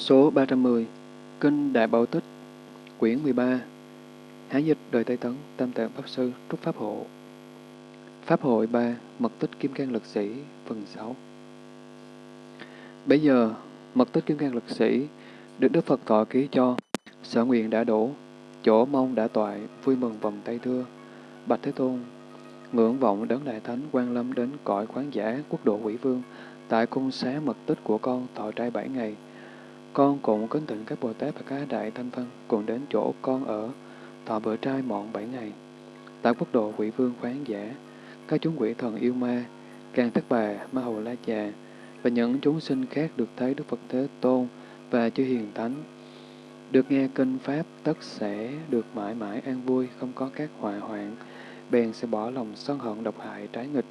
Số 310 Kinh Đại Bảo Tích Quyển 13 Hán dịch đời Tây Tấn Tam Tạng Pháp Sư Trúc Pháp Hộ Pháp hội 3 Mật tích Kim Cang Lực Sĩ Phần 6 Bây giờ, mật tích Kim Cang Lực Sĩ được Đức Phật thọ ký cho, sở nguyện đã đổ, chỗ mong đã toại, vui mừng vòng tay thưa. Bạch Thế Tôn, ngưỡng vọng đấng Đại Thánh quan lâm đến cõi khoáng giả quốc độ quỷ vương, tại cung xá mật tích của con thọ trai bảy ngày, con cũng kính thỉnh các Bồ Tát và các Đại Thanh Văn cùng đến chỗ con ở, thọ bữa trai mọn bảy ngày. Tại quốc độ quỷ vương khoáng giả, các chúng quỷ thần yêu ma, càng thất bà, ma hầu la già, và những chúng sinh khác được thấy Đức Phật Thế Tôn và chư hiền thánh. Được nghe kinh Pháp tất sẽ được mãi mãi an vui, không có các họa hoạn, bèn sẽ bỏ lòng sân hận độc hại trái nghịch.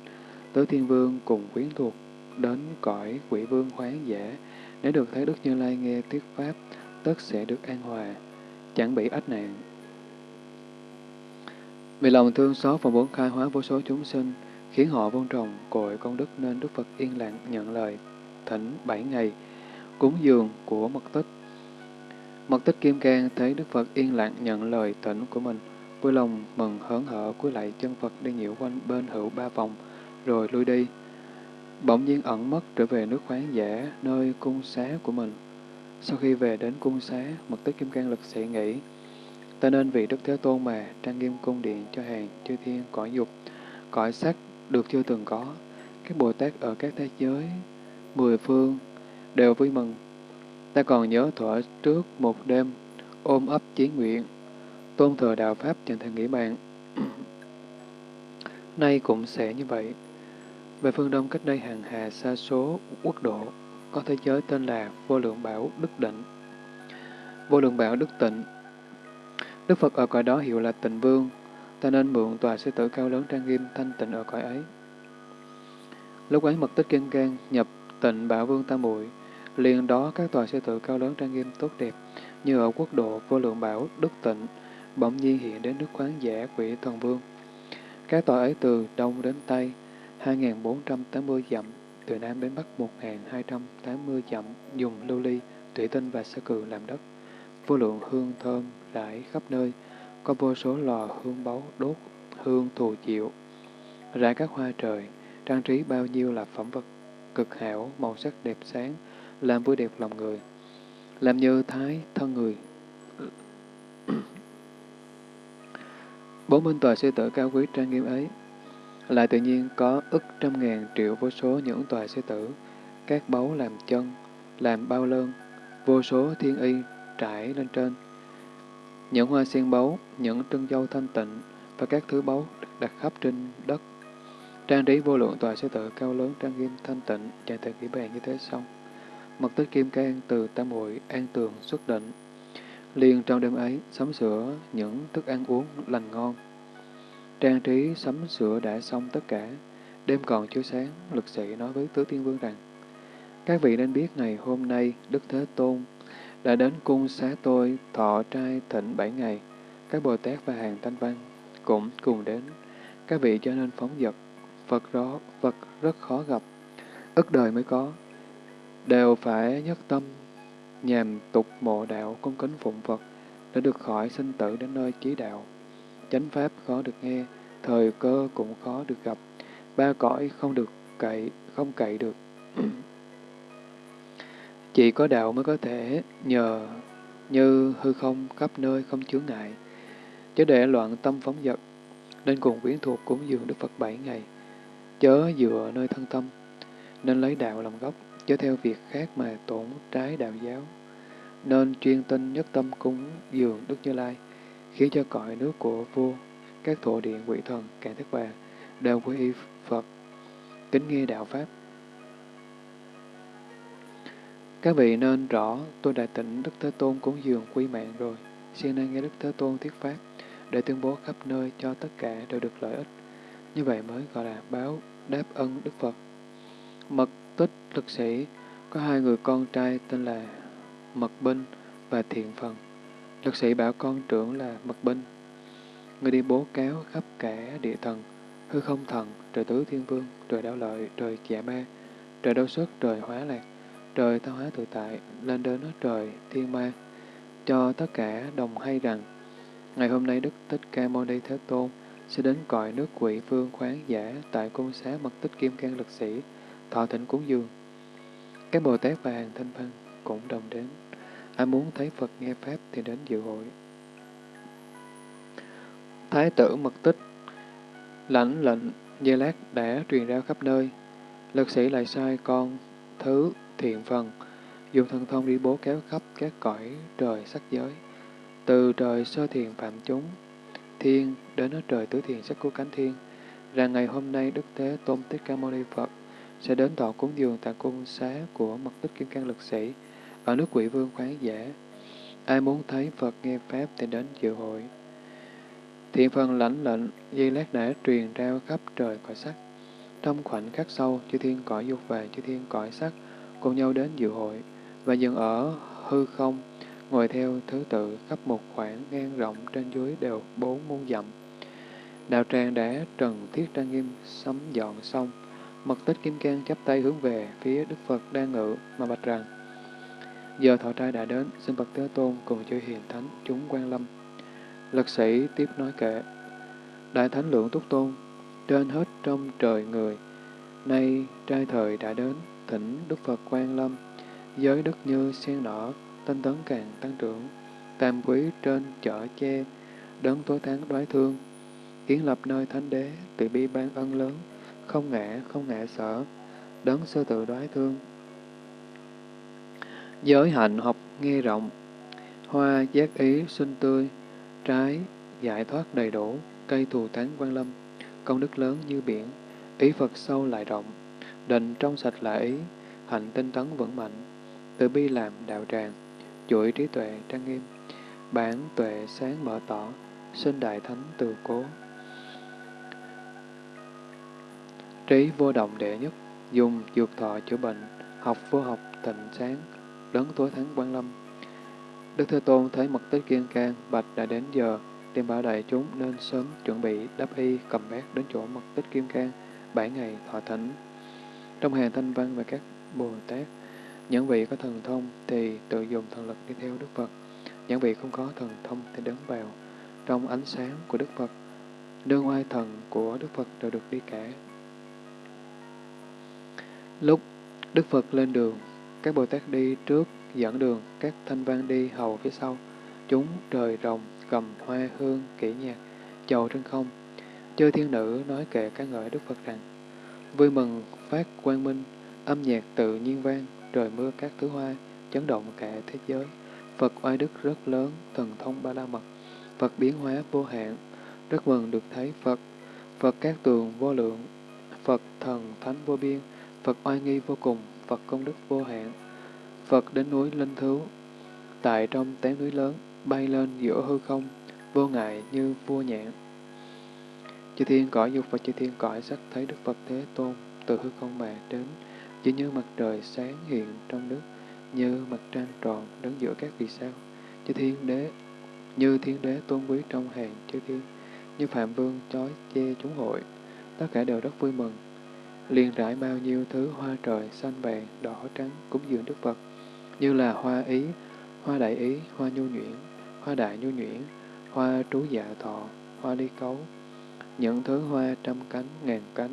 Tứ Thiên Vương cùng quyến thuộc đến cõi quỷ vương khoáng giả, nếu được thấy Đức Như Lai nghe thuyết Pháp, tất sẽ được an hòa, chẳng bị ách nạn. Vì lòng thương xót và muốn khai hóa vô số chúng sinh, khiến họ vun trồng cội công đức nên Đức Phật yên lặng nhận lời thỉnh bảy ngày cúng dường của mật tích. Mật tích Kim Cang thấy Đức Phật yên lặng nhận lời thỉnh của mình, vui lòng mừng hớn hở cúi lại chân Phật đi nhiễu quanh bên hữu ba vòng, rồi lui đi bỗng nhiên ẩn mất trở về nước khoáng giả, nơi cung xá của mình. Sau khi về đến cung xá, mật tích kim cang lực sẽ nghĩ, ta nên vì Đức Thế Tôn mà trang nghiêm cung điện cho hàng chư thiên cõi dục, cõi sắc được chưa từng có. Các Bồ Tát ở các thế giới, mười phương, đều vui mừng. Ta còn nhớ thuở trước một đêm, ôm ấp chí nguyện, tôn thờ đạo Pháp chẳng thể nghĩ bàn. Nay cũng sẽ như vậy. Về phương Đông cách đây hàng hà xa số quốc độ, có thế giới tên là Vô Lượng Bảo Đức Định. Vô Lượng Bảo Đức Tịnh Đức Phật ở cõi đó hiệu là Tịnh Vương, ta nên mượn tòa sư tử cao lớn trang nghiêm thanh tịnh ở cõi ấy. Lúc ấy mật tích kiên can nhập tịnh Bảo Vương Tam Muội liền đó các tòa sư tử cao lớn trang nghiêm tốt đẹp, như ở quốc độ Vô Lượng Bảo Đức Tịnh, bỗng nhiên hiện đến nước Khoáng Giả Quỷ Thần Vương. Các tòa ấy từ đông đến tây, 2.480 dặm, từ Nam đến Bắc 1.280 dặm, dùng lưu ly, thủy tinh và sơ cừ làm đất. Vô lượng hương thơm rải khắp nơi, có vô số lò hương báu đốt, hương thù chịu. rải các hoa trời, trang trí bao nhiêu là phẩm vật cực hảo, màu sắc đẹp sáng, làm vui đẹp lòng người, làm như thái thân người. Bốn bên tòa sư tử cao quý trang nghiêm ấy, lại tự nhiên có ức trăm ngàn triệu vô số những tòa sư tử, các báu làm chân, làm bao lơn, vô số thiên y trải lên trên. Những hoa sen báu, những trân dâu thanh tịnh và các thứ báu đặt khắp trên đất. Trang trí vô lượng tòa sư tử cao lớn trang nghiêm thanh tịnh, chạy từ kỹ bàn như thế xong. Mật tích kim cang từ tam hội an tường xuất định. Liền trong đêm ấy, sắm sửa những thức ăn uống lành ngon, Trang trí sắm sửa đã xong tất cả, đêm còn chiếu sáng, lực sĩ nói với Tứ Thiên Vương rằng, Các vị nên biết ngày hôm nay Đức Thế Tôn đã đến cung xá tôi thọ trai thịnh bảy ngày, các Bồ Tát và hàng thanh văn cũng cùng đến. Các vị cho nên phóng dật. Phật đó, Phật rất khó gặp, ức đời mới có, đều phải nhất tâm, nhằm tục mộ đạo cung kính phụng Phật để được khỏi sinh tử đến nơi chí đạo chánh pháp khó được nghe, thời cơ cũng khó được gặp, ba cõi không được cậy, không cậy được. Chỉ có đạo mới có thể nhờ như hư không khắp nơi không chướng ngại, chớ để loạn tâm phóng dật, nên cùng quyến thuộc cúng dường Đức Phật bảy ngày, chớ dựa nơi thân tâm, nên lấy đạo làm gốc, chớ theo việc khác mà tổn trái đạo giáo, nên chuyên tinh nhất tâm cúng dường Đức Như Lai khiến cho cõi nước của vua, các thổ điện quỷ thần, cả thức bà đều quy y Phật, kính nghe đạo Pháp. Các vị nên rõ, tôi đã tỉnh Đức Thế Tôn cúng dường quy mạng rồi, xin nên nghe Đức Thế Tôn thuyết Pháp, để tuyên bố khắp nơi cho tất cả đều được lợi ích. Như vậy mới gọi là báo đáp ân Đức Phật. Mật tích lực sĩ có hai người con trai tên là Mật Binh và Thiện Phần. Lực sĩ bảo con trưởng là Mật Binh. Người đi bố cáo khắp cả địa thần, hư không thần, trời tứ thiên vương, trời đạo lợi, trời dạ ma, trời đau xuất, trời hóa lạc, trời tha hóa tự tại, lên đến trời thiên ma, cho tất cả đồng hay rằng, ngày hôm nay Đức Thích Ca Mâu Ni Thế Tôn sẽ đến cõi nước quỷ vương khoáng giả tại cung xá mật tích kim cang lực sĩ, thọ thịnh cúng dường. Các Bồ Tát và hàng thanh văn cũng đồng đến. Ai muốn thấy Phật nghe Pháp thì đến dự hội. Thái tử mật tích lãnh lệnh Dây Lát đã truyền ra khắp nơi. Lực sĩ lại sai con thứ thiện phần, dùng thần thông đi bố kéo khắp các cõi trời sắc giới, từ trời sơ thiền phạm chúng, thiên đến ở trời tứ thiền sắc của cánh thiên, rằng ngày hôm nay Đức Thế Tôn Tích Ca Mâu Ni Phật sẽ đến tọa cúng dường tại cung xá của mật tích kim cang lực sĩ ở nước quỷ vương khoáng giả. Ai muốn thấy Phật nghe Pháp thì đến dự hội. Thiện phần lãnh lệnh, dây lát đã truyền ra khắp trời cõi sắc. Trong khoảnh khắc sâu chư thiên cõi dục và chư thiên cõi sắc cùng nhau đến dự hội và dừng ở hư không, ngồi theo thứ tự khắp một khoảng ngang rộng trên dưới đều bốn muôn dặm. Đạo tràng đã trần thiết trang nghiêm sắm dọn xong, mật tích kim cang chắp tay hướng về phía Đức Phật đang ngự mà bạch rằng Giờ thọ trai đã đến, xin Phật Thế Tôn cùng chư hiền thánh chúng quan lâm. Lực sĩ tiếp nói kệ, Đại Thánh Lượng Túc Tôn, trên hết trong trời người, nay trai thời đã đến, thỉnh Đức Phật quan lâm, giới đức như sen nở tinh tấn càng tăng trưởng, tam quý trên chở che, đấng tối tháng đoái thương, kiến lập nơi thánh đế, tự bi ban ân lớn, không ngã, không ngã sở, đấng sơ tự đoái thương. Giới hạnh học nghe rộng, hoa giác ý xuân tươi, trái giải thoát đầy đủ, cây thù thắng quan lâm, công đức lớn như biển, ý Phật sâu lại rộng, định trong sạch là ý, hạnh tinh tấn vững mạnh, từ bi làm đạo tràng, chuỗi trí tuệ trang nghiêm, bản tuệ sáng mở tỏ, sinh đại thánh từ cố. Trí vô động đệ nhất, dùng dược thọ chữa bệnh, học vô học tịnh sáng, đấng tối thắng quan lâm. Đức Thế Tôn thấy mật tích kiên can, bạch đã đến giờ, tìm bảo đại chúng nên sớm chuẩn bị đắp y cầm bát đến chỗ mật tích kim cang, bảy ngày thọ thỉnh. Trong hàng thanh văn và các Bồ Tát, những vị có thần thông thì tự dùng thần lực đi theo Đức Phật, những vị không có thần thông thì đứng vào trong ánh sáng của Đức Phật. đương oai thần của Đức Phật đều được đi cả. Lúc Đức Phật lên đường, các Bồ Tát đi trước dẫn đường, các thanh văn đi hầu phía sau. Chúng trời rồng, cầm hoa hương, kỹ nhạc, chầu trên không. Chư thiên nữ nói kệ các ngợi Đức Phật rằng, vui mừng phát quang minh, âm nhạc tự nhiên vang, trời mưa các thứ hoa, chấn động cả thế giới. Phật oai đức rất lớn, thần thông ba la mật, Phật biến hóa vô hạn, rất mừng được thấy Phật, Phật các tường vô lượng, Phật thần thánh vô biên, Phật oai nghi vô cùng, Phật công đức vô hạn. Phật đến núi Linh Thú, tại trong tán núi lớn, bay lên giữa hư không, vô ngại như vua nhạn. Chư thiên cõi dục và chư thiên cõi sắc thấy Đức Phật Thế Tôn từ hư không mà đến, chỉ như mặt trời sáng hiện trong nước, như mặt trăng tròn đứng giữa các vì sao. Chư thiên đế, như thiên đế tôn quý trong hàng chư thiên, như phạm vương chói che chúng hội, tất cả đều rất vui mừng. Liền rải bao nhiêu thứ hoa trời xanh vàng, đỏ trắng cúng dường Đức Phật, như là hoa ý, hoa đại ý, hoa nhu nhuyễn, hoa đại nhu nhuyễn, hoa trú dạ thọ, hoa ly cấu. Những thứ hoa trăm cánh, ngàn cánh,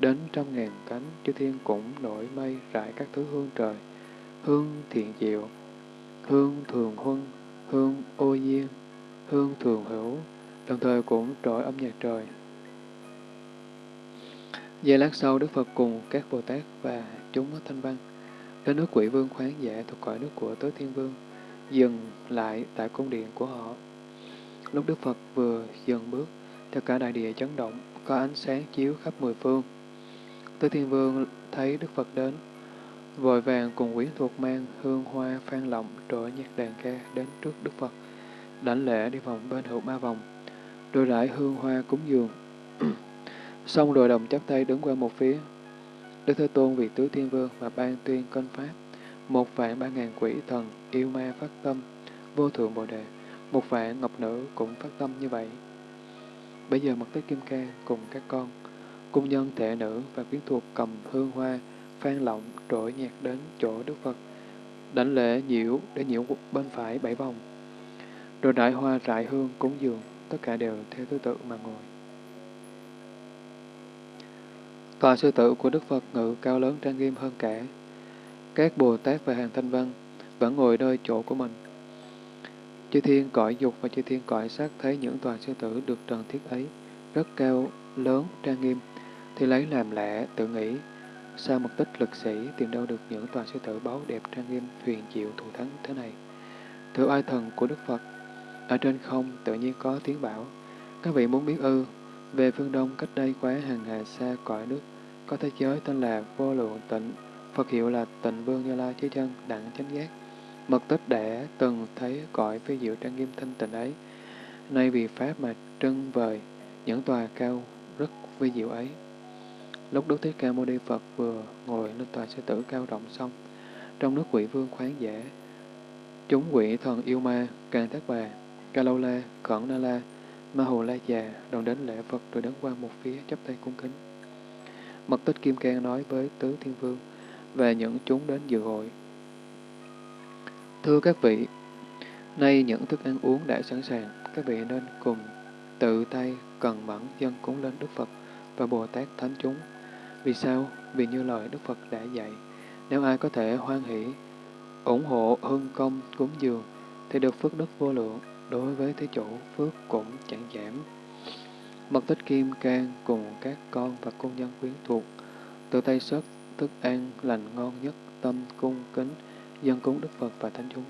đến trăm ngàn cánh, chư thiên cũng nổi mây rải các thứ hương trời, hương thiện diệu, hương thường huân, hương ô diên, hương thường hữu, đồng thời cũng trội âm nhạc trời. Giây lát sau, Đức Phật cùng các Bồ Tát và chúng thanh văn đến nước quỷ vương khoáng dạ thuộc cõi nước của Tứ Thiên Vương, dừng lại tại cung điện của họ. Lúc Đức Phật vừa dừng bước, tất cả đại địa chấn động, có ánh sáng chiếu khắp mười phương. Tứ Thiên Vương thấy Đức Phật đến, vội vàng cùng quyến thuộc mang hương hoa phan lộng trội nhạc đàn ca đến trước Đức Phật, đảnh lễ đi vòng bên hữu ba vòng, rồi rải hương hoa cúng dường. Xong rồi đồng chắp tay đứng qua một phía. Đức Thế Tôn vì tứ thiên vương và ban tuyên cân pháp, một vạn ba ngàn quỷ thần yêu ma phát tâm, vô thượng bồ đề, một vạn ngọc nữ cũng phát tâm như vậy. Bây giờ mật tới Kim ca cùng các con, cung nhân thể nữ và quyến thuộc cầm hương hoa, phan lọng trỗi nhạc đến chỗ Đức Phật, đảnh lễ nhiễu để nhiễu bên phải bảy vòng. Rồi đại hoa rải hương cúng dường, tất cả đều theo thứ tự mà ngồi. Tòa sư tử của Đức Phật ngự cao lớn trang nghiêm hơn cả. Các Bồ Tát và hàng thanh văn vẫn ngồi nơi chỗ của mình. Chư thiên cõi dục và chư thiên cõi sắc thấy những tòa sư tử được trần thiết ấy, rất cao, lớn, trang nghiêm, thì lấy làm lạ, tự nghĩ, sao một tích lực sĩ tìm đâu được những tòa sư tử báu đẹp trang nghiêm, huyền diệu thù thắng thế này. Thưa ai thần của Đức Phật, ở trên không tự nhiên có tiếng bảo, các vị muốn biết ư, về phương Đông cách đây quá hàng hà xa cõi nước, có thế giới tên là Vô Lượng Tịnh, Phật hiệu là Tịnh Vương Như Lai Thế Chân Đặng Chánh Giác. Mật tích đã từng thấy cõi phi diệu trang nghiêm thanh tịnh ấy, nay vì Pháp mà trưng vời những tòa cao rất vi diệu ấy. Lúc Đức Thích Ca Mâu Ni Phật vừa ngồi lên tòa sư tử cao rộng xong, trong nước quỷ vương khoáng giả chúng quỷ thần yêu ma, càng thác bà, ca lâu la, khẩn na la, ma hồ la già, đồng đến lễ Phật rồi đứng qua một phía chắp tay cung kính. Mật tích Kim Cang nói với Tứ Thiên Vương và những chúng đến dự hội. Thưa các vị, nay những thức ăn uống đã sẵn sàng, các vị nên cùng tự tay cần mẫn dân cúng lên Đức Phật và Bồ Tát Thánh chúng. Vì sao? Vì như lời Đức Phật đã dạy, nếu ai có thể hoan hỷ, ủng hộ hưng công cúng dường, thì được phước đức vô lượng, đối với thế chủ phước cũng chẳng giảm. Mật tích kim can cùng các con và cung nhân quyến thuộc, tự tay sớt thức ăn lành ngon nhất, tâm cung kính, dân cúng Đức Phật và Thánh chúng.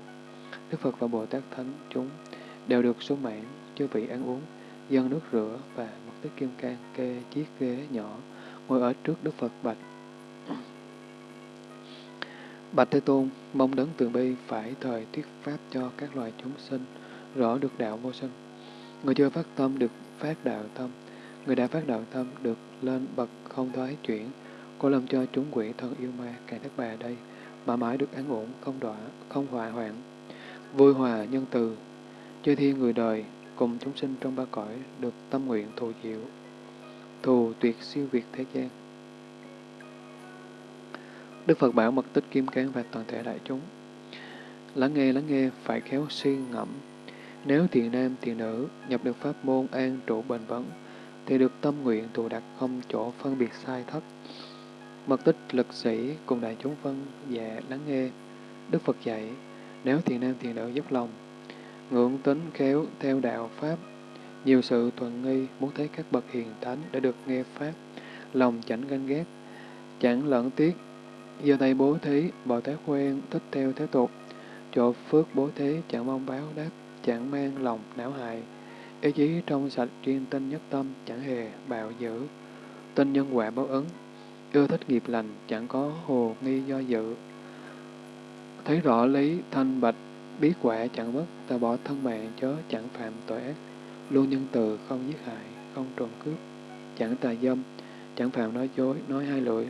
Đức Phật và Bồ Tát Thánh chúng đều được số mãn, chư vị ăn uống, dân nước rửa và mật tích kim can kê chiếc ghế nhỏ, ngồi ở trước Đức Phật bạch. Bạch Thế Tôn, mong đấng từ bi phải thời thuyết pháp cho các loài chúng sinh, rõ được đạo vô sân. Người chưa phát tâm được phát đạo tâm, người đã phát đạo tâm được lên bậc không thoái chuyển, cô làm cho chúng quỷ thân yêu ma càng thất bà đây, mà mãi được an ổn, không đọa, không hòa hoạn, vui hòa nhân từ, chơi thiên người đời cùng chúng sinh trong ba cõi được tâm nguyện thù diệu, thù tuyệt siêu việt thế gian. Đức Phật bảo mật tích kim cang và toàn thể đại chúng. Lắng nghe, lắng nghe, phải khéo suy ngẫm. Nếu thiện nam, thiện nữ nhập được pháp môn an trụ bền vững, thì được tâm nguyện tụ đặt không chỗ phân biệt sai thất. Mật tích lực sĩ cùng đại chúng phân dạ lắng nghe. Đức Phật dạy, nếu thiện nam thiện nữ dốc lòng, ngưỡng tính khéo theo đạo Pháp, nhiều sự thuận nghi muốn thấy các bậc hiền thánh đã được nghe Pháp, lòng chẳng ganh ghét, chẳng lẫn tiếc, giờ tay bố thí, Bồ Tát quen thích theo thế tục, chỗ phước bố thí chẳng mong báo đáp, chẳng mang lòng não hại, ý chí trong sạch chuyên tinh nhất tâm, chẳng hề bạo dữ, tin nhân quả báo ứng, ưa thích nghiệp lành, chẳng có hồ nghi do dự. Thấy rõ lý thanh bạch, biết quả chẳng mất, ta bỏ thân mạng chớ chẳng phạm tội ác, luôn nhân từ, không giết hại, không trộm cướp, chẳng tà dâm, chẳng phạm nói dối, nói hai lưỡi,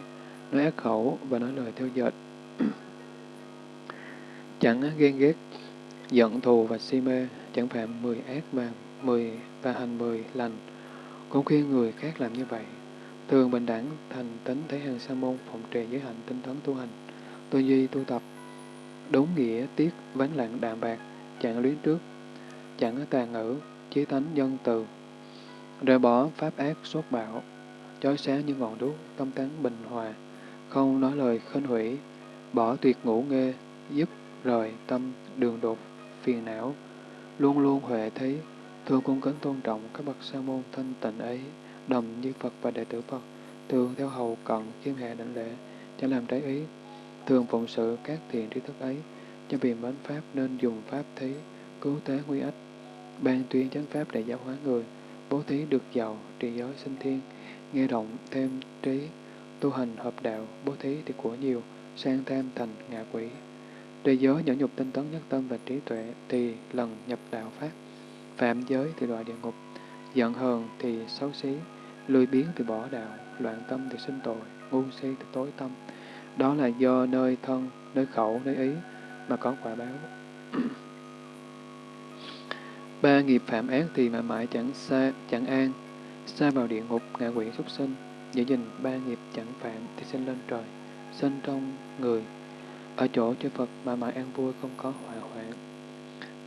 nói ác khẩu và nói lời theo dệt. chẳng ghen ghét, giận thù và si mê, chẳng phạm mười ác mà mười và hành mười lành, cũng khuyên người khác làm như vậy. Thường bình đẳng, thành tính thấy hàng sa môn, phòng trì giới hạnh tinh tấn tu hành, tư duy tu tập, đúng nghĩa tiết ván lặng đạm bạc, chẳng luyến trước, chẳng tàn ngữ, chí tánh dân từ, rời bỏ pháp ác sốt bạo, chói sáng như ngọn đuốc, tâm tán bình hòa, không nói lời khinh hủy, bỏ tuyệt ngủ nghê, giúp rời tâm đường đột, phiền não, luôn luôn huệ thấy, thường cung kính tôn trọng các bậc sa môn thanh tịnh ấy, đồng như Phật và đệ tử Phật, thường theo hầu cận khiêm hạ đảnh lễ, chẳng làm trái ý, thường phụng sự các thiện trí thức ấy, cho vì mến Pháp nên dùng Pháp thí, cứu tế nguy ách, ban tuyên chánh Pháp để giáo hóa người, bố thí được giàu, trì giới sinh thiên, nghe động thêm trí, tu hành hợp đạo, bố thí thì của nhiều, sang tam thành ngạ quỷ. Trì giới nhẫn nhục tinh tấn nhất tâm và trí tuệ thì lần nhập đạo Pháp, phạm giới thì đọa địa ngục, giận hờn thì xấu xí, lười biếng thì bỏ đạo, loạn tâm thì sinh tội, ngu si thì tối tâm. Đó là do nơi thân, nơi khẩu, nơi ý mà có quả báo. Ba nghiệp phạm ác thì mãi mãi chẳng xa, chẳng an, xa vào địa ngục, ngạ quỷ súc sinh. Giữ gìn ba nghiệp chẳng phạm thì sinh lên trời, sinh trong người. Ở chỗ chư Phật mà mãi an vui không có hoại hoạn.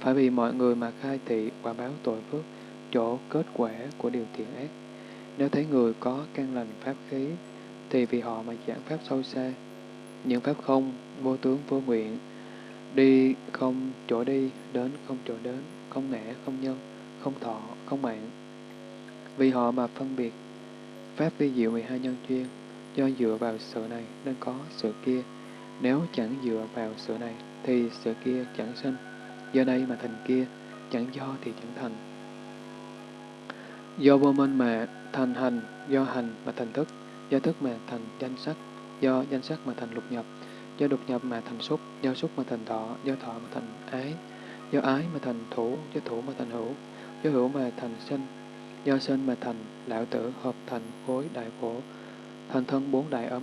Phải vì mọi người mà khai thị quả báo tội phước, chỗ kết quả của điều thiện ác. Nếu thấy người có căn lành pháp khí, thì vì họ mà giảng pháp sâu xa. Những pháp không, vô tướng vô nguyện, đi không chỗ đi, đến không chỗ đến, không ngã, không nhân, không thọ, không mạng. Vì họ mà phân biệt, pháp vi diệu 12 nhân chuyên, do dựa vào sự này nên có sự kia. Nếu chẳng dựa vào sự này, thì sự kia chẳng sinh. Do đây mà thành kia, chẳng do thì chẳng thành. Do vô minh mà thành hành, do hành mà thành thức, do thức mà thành danh sắc, do danh sắc mà thành lục nhập, do lục nhập mà thành xúc, do xúc mà thành thọ, do thọ mà thành ái, do ái mà thành thủ, do thủ mà thành hữu, do hữu mà thành sinh, do sinh mà thành lão tử hợp thành khối đại khổ, thành thân bốn đại ấm.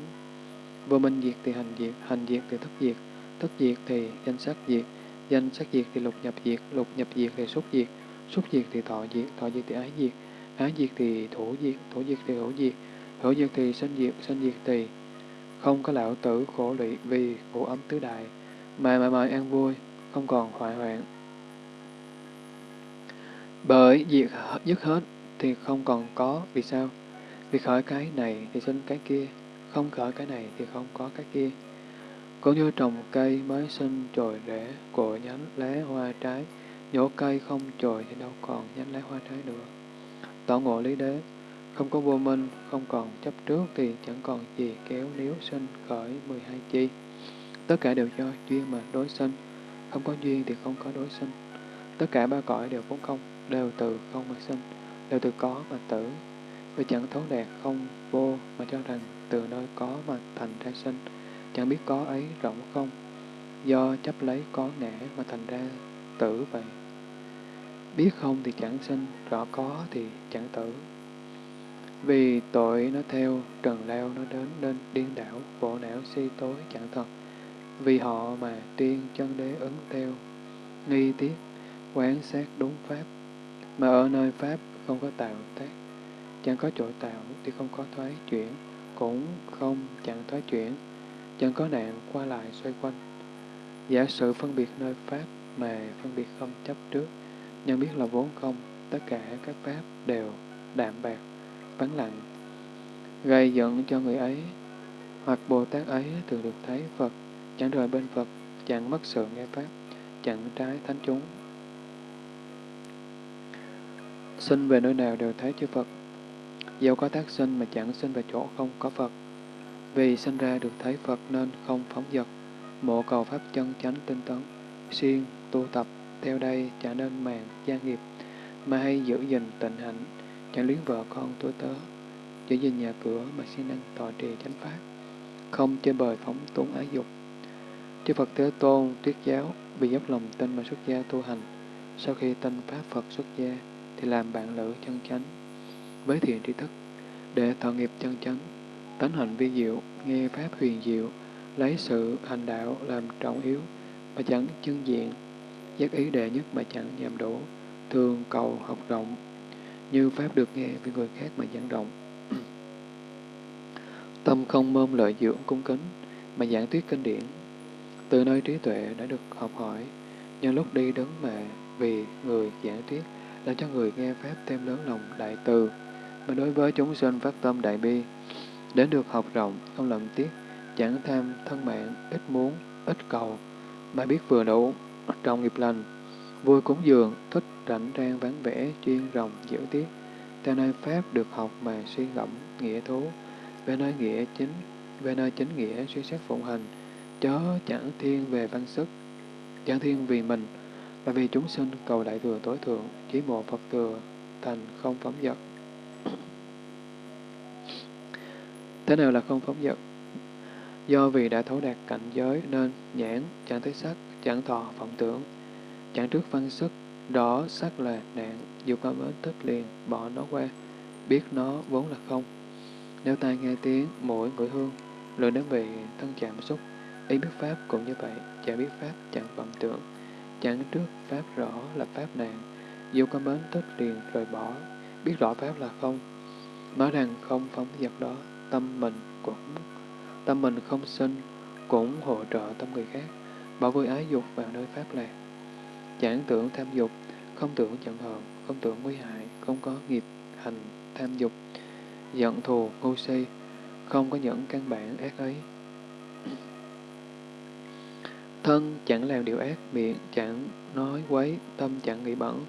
Vô minh diệt thì hành diệt, hành diệt thì thức diệt, thức diệt thì danh sắc diệt, danh sắc diệt thì lục nhập diệt, lục nhập diệt thì xúc diệt, xúc diệt thì thọ diệt, thọ diệt thì ái diệt, ái diệt thì thủ diệt, thủ diệt thì hữu diệt, hữu diệt thì sinh diệt, sinh diệt thì không có lão tử khổ lụy vì ngũ ấm tứ đại, mà mà mãi an vui, không còn hoại hoạn. Bởi diệt dứt hết thì không còn có, vì sao? Vì khởi cái này thì sinh cái kia, không khởi cái này thì không có cái kia. Cũng như trồng cây mới sinh trồi rễ, cội nhánh, lá, hoa, trái, nhổ cây không trồi thì đâu còn nhánh lá hoa trái nữa. Tỏ ngộ lý đế, không có vô minh, không còn chấp trước thì chẳng còn gì kéo níu sinh khởi 12 chi. Tất cả đều do duyên mà đối sinh, không có duyên thì không có đối sinh. Tất cả ba cõi đều vốn không, đều từ không mà sinh, đều từ có mà tử. Vì chẳng thấu đạt không vô mà cho rằng từ nơi có mà thành ra sinh, chẳng biết có ấy rộng không, do chấp lấy có ngã mà thành ra tử vậy. Biết không thì chẳng sinh, rõ có thì chẳng tử. Vì tội nó theo, trần lao nó đến nên điên đảo, bộ não si tối chẳng thật. Vì họ mà tiên chân đế ứng theo, nghi tiết, quán sát đúng pháp, mà ở nơi pháp không có tạo tác. Chẳng có chỗ tạo thì không có thoái chuyển, cũng không chẳng thoái chuyển, chẳng có nạn qua lại xoay quanh. Giả sử phân biệt nơi pháp mà phân biệt không chấp trước, nhận biết là vốn không, tất cả các pháp đều đạm bạc vắng lặng, gây giận cho người ấy, hoặc Bồ Tát ấy thường được thấy Phật, chẳng rời bên Phật, chẳng mất sự nghe Pháp, chẳng trái thánh chúng. Sinh về nơi nào đều thấy chư Phật, dẫu có tác sinh mà chẳng sinh về chỗ không có Phật. Vì sinh ra được thấy Phật nên không phóng dật, mộ cầu Pháp chân chánh tinh tấn, siêng, tu tập, theo đây chả nên màng gia nghiệp, mà hay giữ gìn tịnh hạnh, chẳng luyến vợ con tôi tớ, giữ gìn nhà cửa mà siêng năng tọa trì chánh pháp, không chơi bời phóng túng ái dục. Chư Phật Thế Tôn, Tuyết Giáo, vì dốc lòng tin mà xuất gia tu hành, sau khi tin Pháp Phật xuất gia, thì làm bạn lữ chân chánh, với thiện tri thức, để tạo nghiệp chân chánh, tánh hạnh vi diệu, nghe Pháp huyền diệu, lấy sự hành đạo làm trọng yếu, mà chẳng chân diện, giác ý đệ nhất mà chẳng nhầm đủ, thường cầu học rộng, như Pháp được nghe với người khác mà giảng rộng. Tâm không mơm lợi dưỡng cung kính, mà giảng thuyết kinh điển. Từ nơi trí tuệ đã được học hỏi, nhân lúc đi đứng mà vì người giảng thuyết, làm cho người nghe Pháp thêm lớn lòng đại từ, mà đối với chúng sinh phát tâm đại bi, đến được học rộng, không lầm tiếc, chẳng tham thân mạng, ít muốn, ít cầu, mà biết vừa đủ, trong nghiệp lành, vui cúng dường, thích rảnh rang vắng vẻ, chuyên rồng, giữ tiết, theo nơi Pháp được học mà suy ngẫm, nghĩa thú, về nơi nghĩa chính, về nơi chính nghĩa suy xét phụng hành, chớ chẳng thiên về văn sức, chẳng thiên vì mình, là vì chúng sinh cầu đại thừa tối thượng, chỉ một Phật thừa, thành không phóng dật. Thế nào là không phóng dật? Do vì đã thấu đạt cảnh giới nên nhãn, chẳng thấy sắc, chẳng thọ, vọng tưởng, chẳng trước văn sức, đó sắc là nạn, dù có bến tức liền, bỏ nó qua, biết nó vốn là không. Nếu tai nghe tiếng, mũi ngửi hương, lưỡi đến vị thân chạm xúc, ý biết Pháp cũng như vậy, chả biết Pháp chẳng vọng tưởng, chẳng trước Pháp rõ là Pháp nạn, dù có bến tức liền rời bỏ, biết rõ Pháp là không. Nói rằng không phóng dật đó, tâm mình cũng tâm mình không sinh, cũng hỗ trợ tâm người khác, bỏ vui ái dục vào nơi pháp lạc. Chẳng tưởng tham dục, không tưởng giận hờn, không tưởng nguy hại, không có nghiệp hành tham dục, giận thù, ngu si, không có những căn bản ác ấy. Thân chẳng làm điều ác, miệng chẳng nói quấy, tâm chẳng nghĩ bẩn,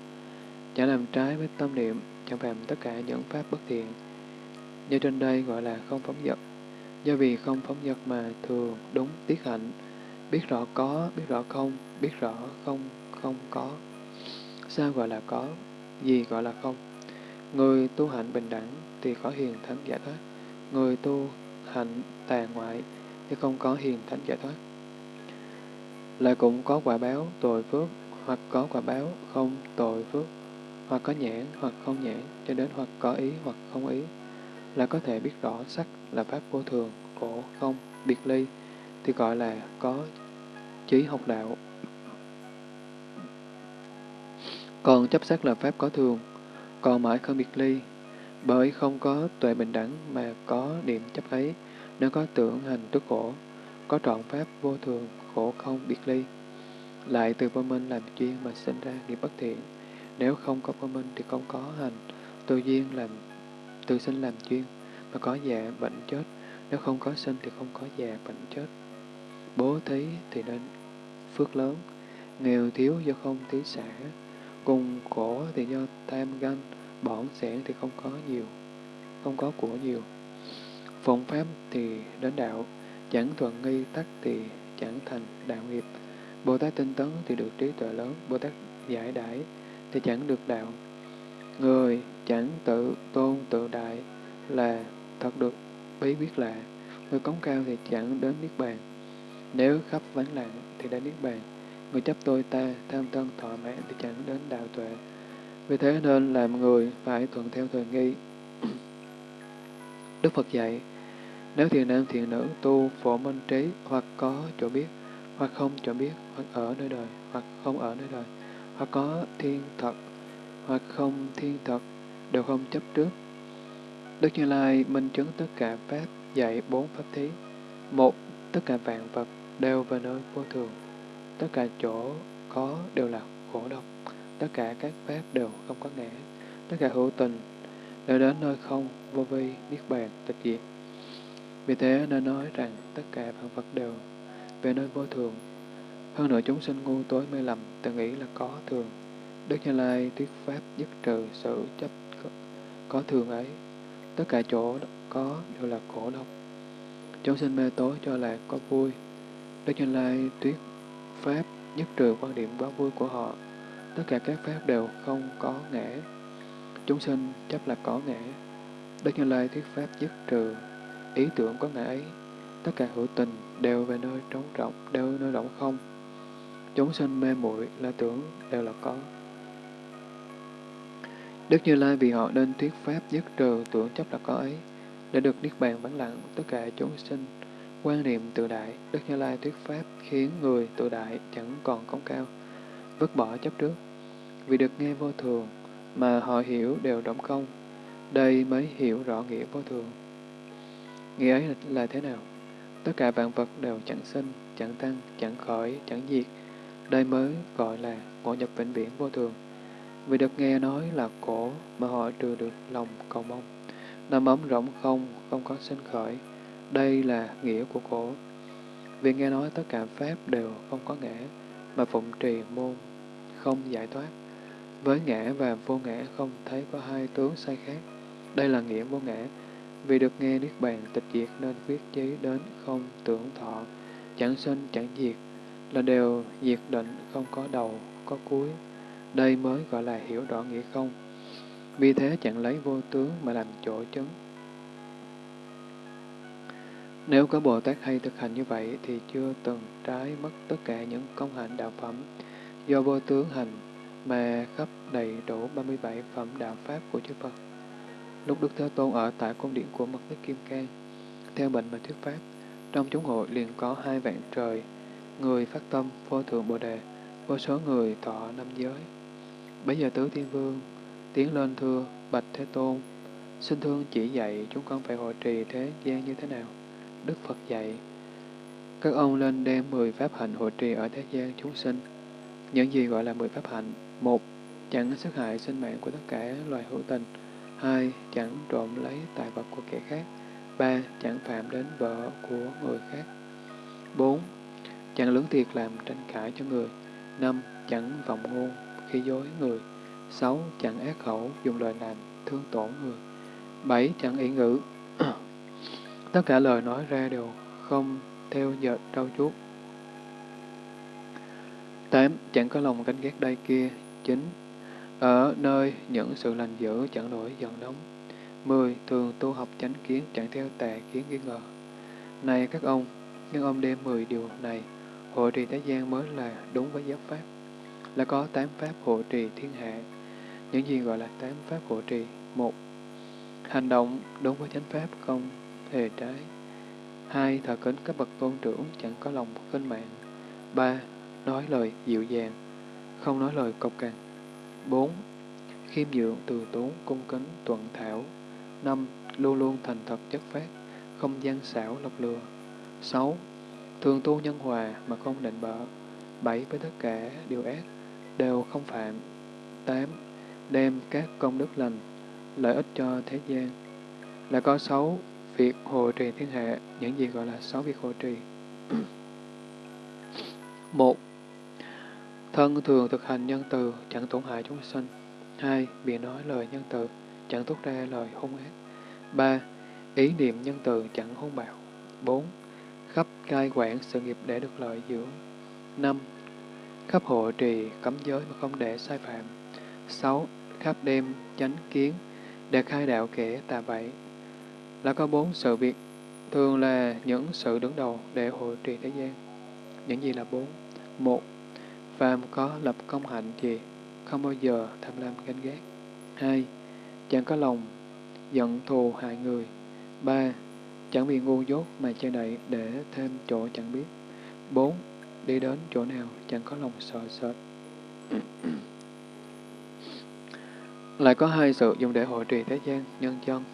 chẳng làm trái với tâm niệm, chẳng làm tất cả những pháp bất thiện. Như trên đây gọi là không phóng dật. Do vì không phóng dật mà thường đúng tiết hạnh, biết rõ có, biết rõ không, biết rõ không, không có. Sao gọi là có? Gì gọi là không? Người tu hạnh bình đẳng thì có hiền thánh giải thoát. Người tu hạnh tà ngoại thì không có hiền thánh giải thoát. Lại cũng có quả báo tội phước hoặc có quả báo không tội phước hoặc có nhãn hoặc không nhãn cho đến hoặc có ý hoặc không ý là có thể biết rõ sắc là pháp vô thường, khổ, không, biệt ly thì gọi là có trí học đạo. Còn chấp sắc là pháp có thường, còn mãi không biệt ly, bởi không có tuệ bình đẳng mà có niệm chấp ấy, nếu có tưởng hành tức khổ, có trọn pháp vô thường, khổ không biệt ly. Lại từ vô minh làm chuyên mà sinh ra nghiệp bất thiện, nếu không có vô minh thì không có hành, tự duyên làm tự sinh làm chuyên, mà có già bệnh chết, nếu không có sinh thì không có già bệnh chết. Bố thí thì nên phước lớn, nghèo thiếu do không thí xả, cùng khổ thì do tham ganh, bỏng sẻn thì không có nhiều, không có của nhiều. Phụng pháp thì đến đạo, chẳng thuận nghi tắc thì chẳng thành đạo nghiệp. Bồ Tát tinh tấn thì được trí tuệ lớn, Bồ Tát giải đãi thì chẳng được đạo. Người chẳng tự tôn tự đại là thật được bí quyết lạ. Người cống cao thì chẳng đến Niết Bàn. Nếu khắp vắng lặng thì đến Niết Bàn. Người chấp tôi ta, tham tân thọ mãn thì chẳng đến đạo tuệ. Vì thế nên làm người phải thuận theo thời nghi. Đức Phật dạy, nếu thiền nam thiền nữ tu phổ minh trí hoặc có chỗ biết, hoặc không chỗ biết, hoặc ở nơi đời, hoặc không ở nơi đời, hoặc có thiên thật, hoặc không thiên thật, đều không chấp trước. Đức Như Lai minh chứng tất cả Pháp dạy bốn Pháp thí. Một, tất cả vạn vật đều về nơi vô thường. Tất cả chỗ có đều là khổ độc. Tất cả các Pháp đều không có ngã. Tất cả hữu tình đều đến nơi không, vô vi, niết bàn, tịch diệt. Vì thế nên nói rằng tất cả vạn vật đều về nơi vô thường. Hơn nữa chúng sinh ngu tối mê lầm, tự nghĩ là có thường. Đức Như Lai thuyết pháp dứt trừ sự chấp có thường ấy. Tất cả chỗ có đều là khổ độc. Chúng sinh mê tối cho là có vui. Đức Như Lai thuyết pháp nhất trừ quan điểm quá vui của họ. Tất cả các pháp đều không có ngã. Chúng sinh chấp là có ngã. Đức Như Lai thuyết pháp nhất trừ ý tưởng có ngã ấy. Tất cả hữu tình đều về nơi trống rộng, đều nơi rộng không. Chúng sinh mê muội là tưởng đều là có. Đức Như Lai vì họ nên thuyết pháp dứt trừ tưởng chấp là có ấy, để được niết bàn vắng lặng tất cả chúng sinh. Quan niệm tự đại, Đức Như Lai thuyết pháp khiến người tự đại chẳng còn công cao, vứt bỏ chấp trước. Vì được nghe vô thường, mà họ hiểu đều động công, đây mới hiểu rõ nghĩa vô thường. Nghĩa ấy là, là thế nào? Tất cả vạn vật đều chẳng sinh, chẳng tăng, chẳng khởi, chẳng diệt. Đây mới gọi là ngộ nhập vĩnh viễn vô thường. Vì được nghe nói là cổ mà họ trừ được lòng cầu mong. Nằm ấm rộng không, không có sinh khởi. Đây là nghĩa của cổ. Vì nghe nói tất cả Pháp đều không có ngã, mà phụng trì môn không giải thoát. Với ngã và vô ngã không thấy có hai tướng sai khác. Đây là nghĩa vô ngã. Vì được nghe Niết Bàn tịch diệt nên viết chí đến không tưởng thọ, chẳng sinh chẳng diệt, là đều diệt định không có đầu, có cuối. Đây mới gọi là hiểu rõ nghĩa không. Vì thế chẳng lấy vô tướng mà làm chỗ chứng. Nếu có Bồ Tát hay thực hành như vậy thì chưa từng trái mất tất cả những công hạnh đạo phẩm do vô tướng hành mà khắp đầy đủ 37 phẩm đạo Pháp của chư Phật. Lúc Đức Thế Tôn ở tại cung điện của Mật Tích Kim Cang, theo bệnh mà thuyết Pháp, trong chúng hội liền có hai vạn trời, người phát tâm vô thượng Bồ Đề, vô số người thọ năm giới. Bây giờ Tứ Thiên Vương tiến lên thưa Bạch Thế Tôn, xin thương chỉ dạy chúng con phải hội trì thế gian như thế nào. Đức Phật dạy, các ông lên đem 10 pháp hạnh hộ trì ở thế gian chúng sinh. Những gì gọi là 10 pháp hạnh? một Chẳng sát hại sinh mạng của tất cả loài hữu tình. hai Chẳng trộm lấy tài vật của kẻ khác. ba Chẳng phạm đến vợ của người khác. bốn Chẳng lưỡng thiệt làm tranh cãi cho người. năm Chẳng vọng ngôn, khi dối người. sáu Chẳng ác khẩu, dùng lời làm thương tổn người. bảy Chẳng ý ngữ. Tất cả lời nói ra đều không theo dệt trau chuốt. 8. Chẳng có lòng canh ghét đây kia. 9. Ở nơi những sự lành dữ chẳng nổi giận nóng. 10. Thường tu học chánh kiến chẳng theo tà kiến nghi ngờ. Này các ông, nhưng ông đem 10 điều này, hội trì thế gian mới là đúng với giáo pháp. Là có tám pháp hộ trì thiên hạ. Những gì gọi là tám pháp hộ trì? một, Hành động đúng với chánh pháp không hề trái. hai, Thờ kính các bậc tôn trưởng chẳng có lòng kinh mạng. ba, Nói lời dịu dàng, không nói lời cộc cằn. bốn, Khiêm nhượng, từ tốn, cung kính, tuận thảo. năm, Luôn luôn thành thật chất phát, không gian xảo lọc lừa. sáu, Thường tu nhân hòa mà không định bợ. bảy, Với tất cả điều ác, đều không phạm. 8. Đem các công đức lành, lợi ích cho thế gian. Là có 6 việc hộ trì thiên hạ, những gì gọi là 6 việc hộ trì. 1. Thân thường thực hành nhân từ, chẳng tổn hại chúng sinh. 2. Bị nói lời nhân từ, chẳng tốt ra lời hung ác. 3. Ý niệm nhân từ, chẳng hung bạo. 4. Khắp cai quản sự nghiệp để được lợi dưỡng. 5. Khắp hộ trì, cấm giới mà không để sai phạm. 6. Khắp đêm, chánh kiến, để khai đạo kẻ tà bậy. Là có bốn sự việc, thường là những sự đứng đầu để hộ trì thế gian. Những gì là bốn? Một, phàm có lập công hạnh gì, không bao giờ tham lam ganh ghét. Hai, chẳng có lòng giận thù hại người. Ba, chẳng bị ngu dốt mà che đậy để thêm chỗ chẳng biết. Bốn, đi đến chỗ nào chẳng có lòng sợ sệt. Lại có hai sự dùng để hộ trì thế gian, nhân chân.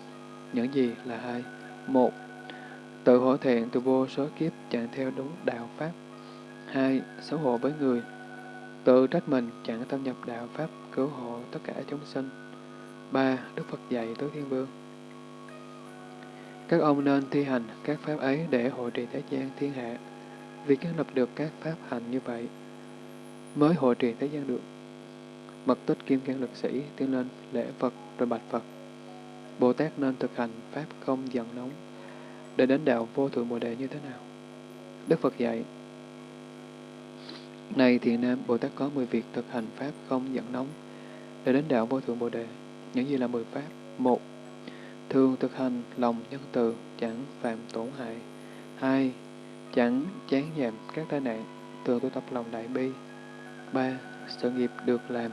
Những gì là hai? Một, tự hổ thẹn từ vô số kiếp chẳng theo đúng đạo Pháp. Hai, xấu hổ với người. Tự trách mình chẳng tâm nhập đạo Pháp cứu hộ tất cả chúng sinh. Ba, Đức Phật dạy tứ Thiên Vương. Các ông nên thi hành các pháp ấy để hộ trì thế gian thiên hạ. Vì kiến lập được các pháp hành như vậy, mới hội trì thế gian được. Mật tích kim cang lực sĩ tiến lên lễ Phật rồi bạch Phật. Bồ Tát nên thực hành pháp không giận nóng để đến đạo vô thượng Bồ Đề như thế nào? Đức Phật dạy, Này thiện nam, Bồ Tát có 10 việc thực hành pháp không giận nóng để đến đạo vô thượng Bồ Đề. Những gì là 10 pháp? một Thường thực hành lòng nhân từ, chẳng phạm tổn hại. hai Chẳng chán giảm các tai nạn, thường tu tập lòng đại bi. 3. Sự nghiệp được làm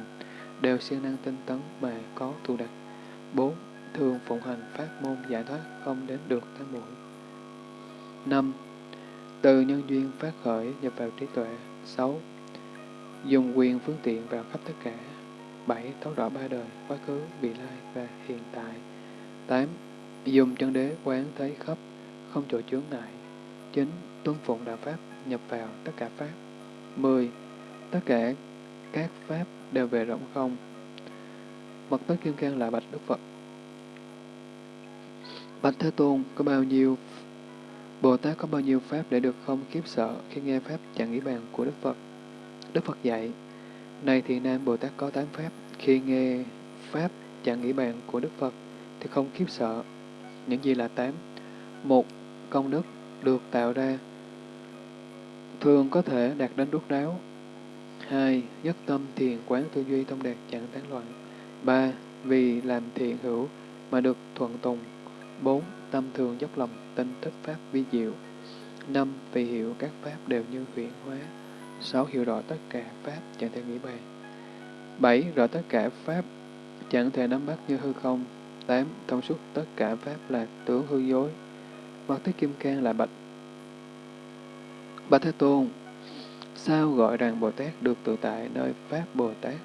đều siêng năng tinh tấn mà có tu đạt. 4. Thường phụng hành pháp môn giải thoát không đến được tháng mũi. 5. Từ nhân duyên phát khởi nhập vào trí tuệ. 6. Dùng quyền phương tiện vào khắp tất cả. 7. Thấu rõ ba đời, quá khứ, vị lai và hiện tại. 8. Dùng chân đế quán thấy khắp, không chỗ chướng ngại. 9. Tuân phụng đạo Pháp, nhập vào tất cả Pháp. 10. Tất cả các Pháp đều về rộng không. Mật tất kim cang là bạch Đức Phật. Bạch Thế Tôn có bao nhiêu Bồ Tát có bao nhiêu pháp để được không kiếp sợ khi nghe pháp chẳng nghĩ bàn của Đức Phật? Đức Phật dạy, Này thì nam Bồ Tát có tám pháp, khi nghe pháp chẳng nghĩ bàn của Đức Phật thì không kiếp sợ. Những gì là tám? Một, công đức được tạo ra thường có thể đạt đến đốt đáo. 2. nhất tâm thiền quán tư duy tâm đạt chẳng tán loạn. 3. vì làm thiện hữu mà được thuận tùng 4. Tâm thường dốc lòng tinh thức Pháp vi diệu. 5. Vì hiểu các Pháp đều như huyện hóa. 6. Hiểu rõ tất cả Pháp chẳng thể nghĩ bàn. 7. Rõ tất cả Pháp chẳng thể nắm bắt như hư không. 8. Thông suốt tất cả Pháp là tướng hư dối. Mặt tích Kim Cang là bạch. Bạch Thế Tôn, sao gọi rằng Bồ Tát được tự tại nơi Pháp Bồ Tát?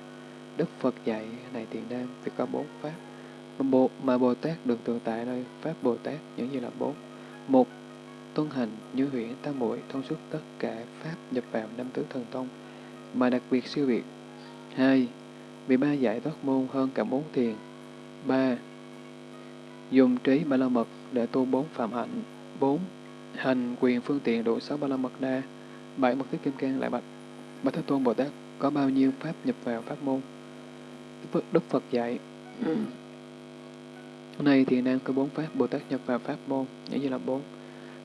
Đức Phật dạy này tiền nam vì có bốn Pháp. Bộ, mà Bồ Tát được tự tại nơi Pháp Bồ Tát những gì là bốn. Một, tuân hành như huyễn tam muội thông suốt tất cả pháp nhập vào năm tứ thần thông, mà đặc biệt siêu việt. hai Vì ba giải thoát môn hơn cả bốn thiền. ba Dùng trí ba la mật để tu bốn phạm hạnh. bốn Hành quyền phương tiện đủ sáu ba la mật đa. bảy Mật tích kim cang lại bạch. Bạch Thế Tôn Bồ Tát có bao nhiêu pháp nhập vào pháp môn? Đức Phật dạy. này thì nam có bốn pháp Bồ Tát nhập vào pháp môn, nghĩa như là bốn.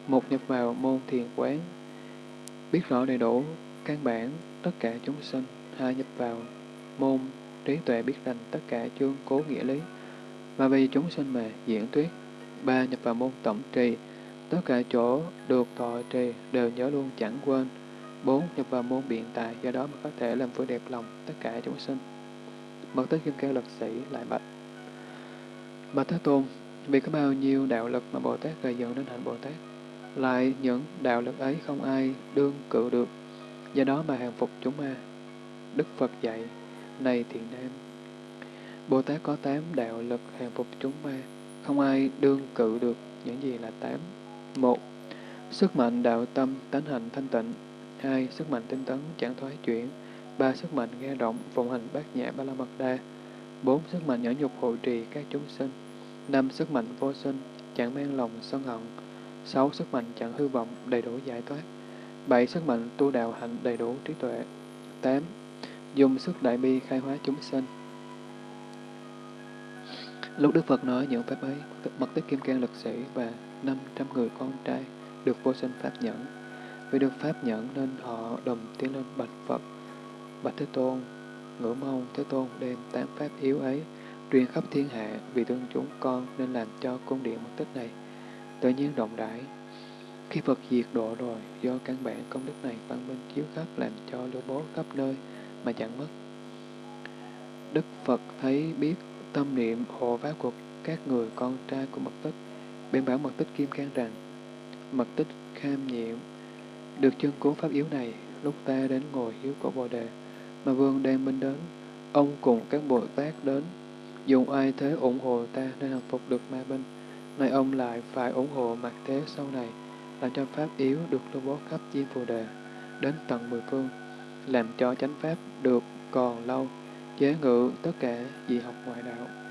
Một nhập vào môn thiền quán, biết rõ đầy đủ căn bản tất cả chúng sinh. Hai nhập vào môn trí tuệ biết rành tất cả chương cố nghĩa lý, và vì chúng sinh mà diễn thuyết. Ba nhập vào môn tổng trì, tất cả chỗ được thọ trì đều nhớ luôn chẳng quên. Bốn nhập vào môn biện tài, do đó mà có thể làm vui đẹp lòng tất cả chúng sinh. Mật tích kim cang lực sĩ lại bạch. Bạch Thế Tôn, vì có bao nhiêu đạo lực mà Bồ Tát gây dựng đến hạnh Bồ Tát, lại những đạo lực ấy không ai đương cự được, do đó mà hàng phục chúng ma. Đức Phật dạy, này thiện nam, Bồ Tát có tám đạo lực hàng phục chúng ma, không ai đương cự được những gì là tám. Một, sức mạnh đạo tâm tánh hành thanh tịnh. Hai, sức mạnh tinh tấn chẳng thoái chuyển. Ba, sức mạnh nghe động phụng hành bát nhã ba la mật đa. Bốn, sức mạnh nhẫn nhục hộ trì các chúng sinh. Năm, sức mạnh vô sinh, chẳng mang lòng sân hận. Sáu, sức mạnh chẳng hư vọng, đầy đủ giải thoát. Bảy, sức mạnh tu đạo hạnh đầy đủ trí tuệ. Tám, dùng sức đại bi khai hóa chúng sinh. Lúc Đức Phật nói những pháp ấy, mật tích kim cang lực sĩ và 500 người con trai được vô sinh pháp nhẫn. Vì được pháp nhẫn nên họ đồng tiến lên bạch Phật. Bạch Thế Tôn, ngưỡng mong Thế Tôn đem tám pháp yếu ấy truyền khắp thiên hạ vì thương chúng con nên làm cho cung điện một tích này tự nhiên rộng rãi. Khi Phật diệt độ rồi, do căn bản công đức này văn minh chiếu khắp làm cho lưu bố khắp nơi mà chẳng mất. Đức Phật thấy biết tâm niệm hộ pháp của các người con trai của mật tích, bên bảo mật tích kim can rằng, mật tích kham nhiệm, được chân cố pháp yếu này, lúc ta đến ngồi hiếu cổ bồ đề, mà vương đang minh đến, ông cùng các Bồ Tát đến, dùng ai thế ủng hộ ta nên hàng phục được ma binh, nay ông lại phải ủng hộ mặt thế sau này, làm cho pháp yếu được lưu bố khắp diêm phù đề, đến tận mười phương, làm cho chánh pháp được còn lâu, chế ngự tất cả dị học ngoại đạo.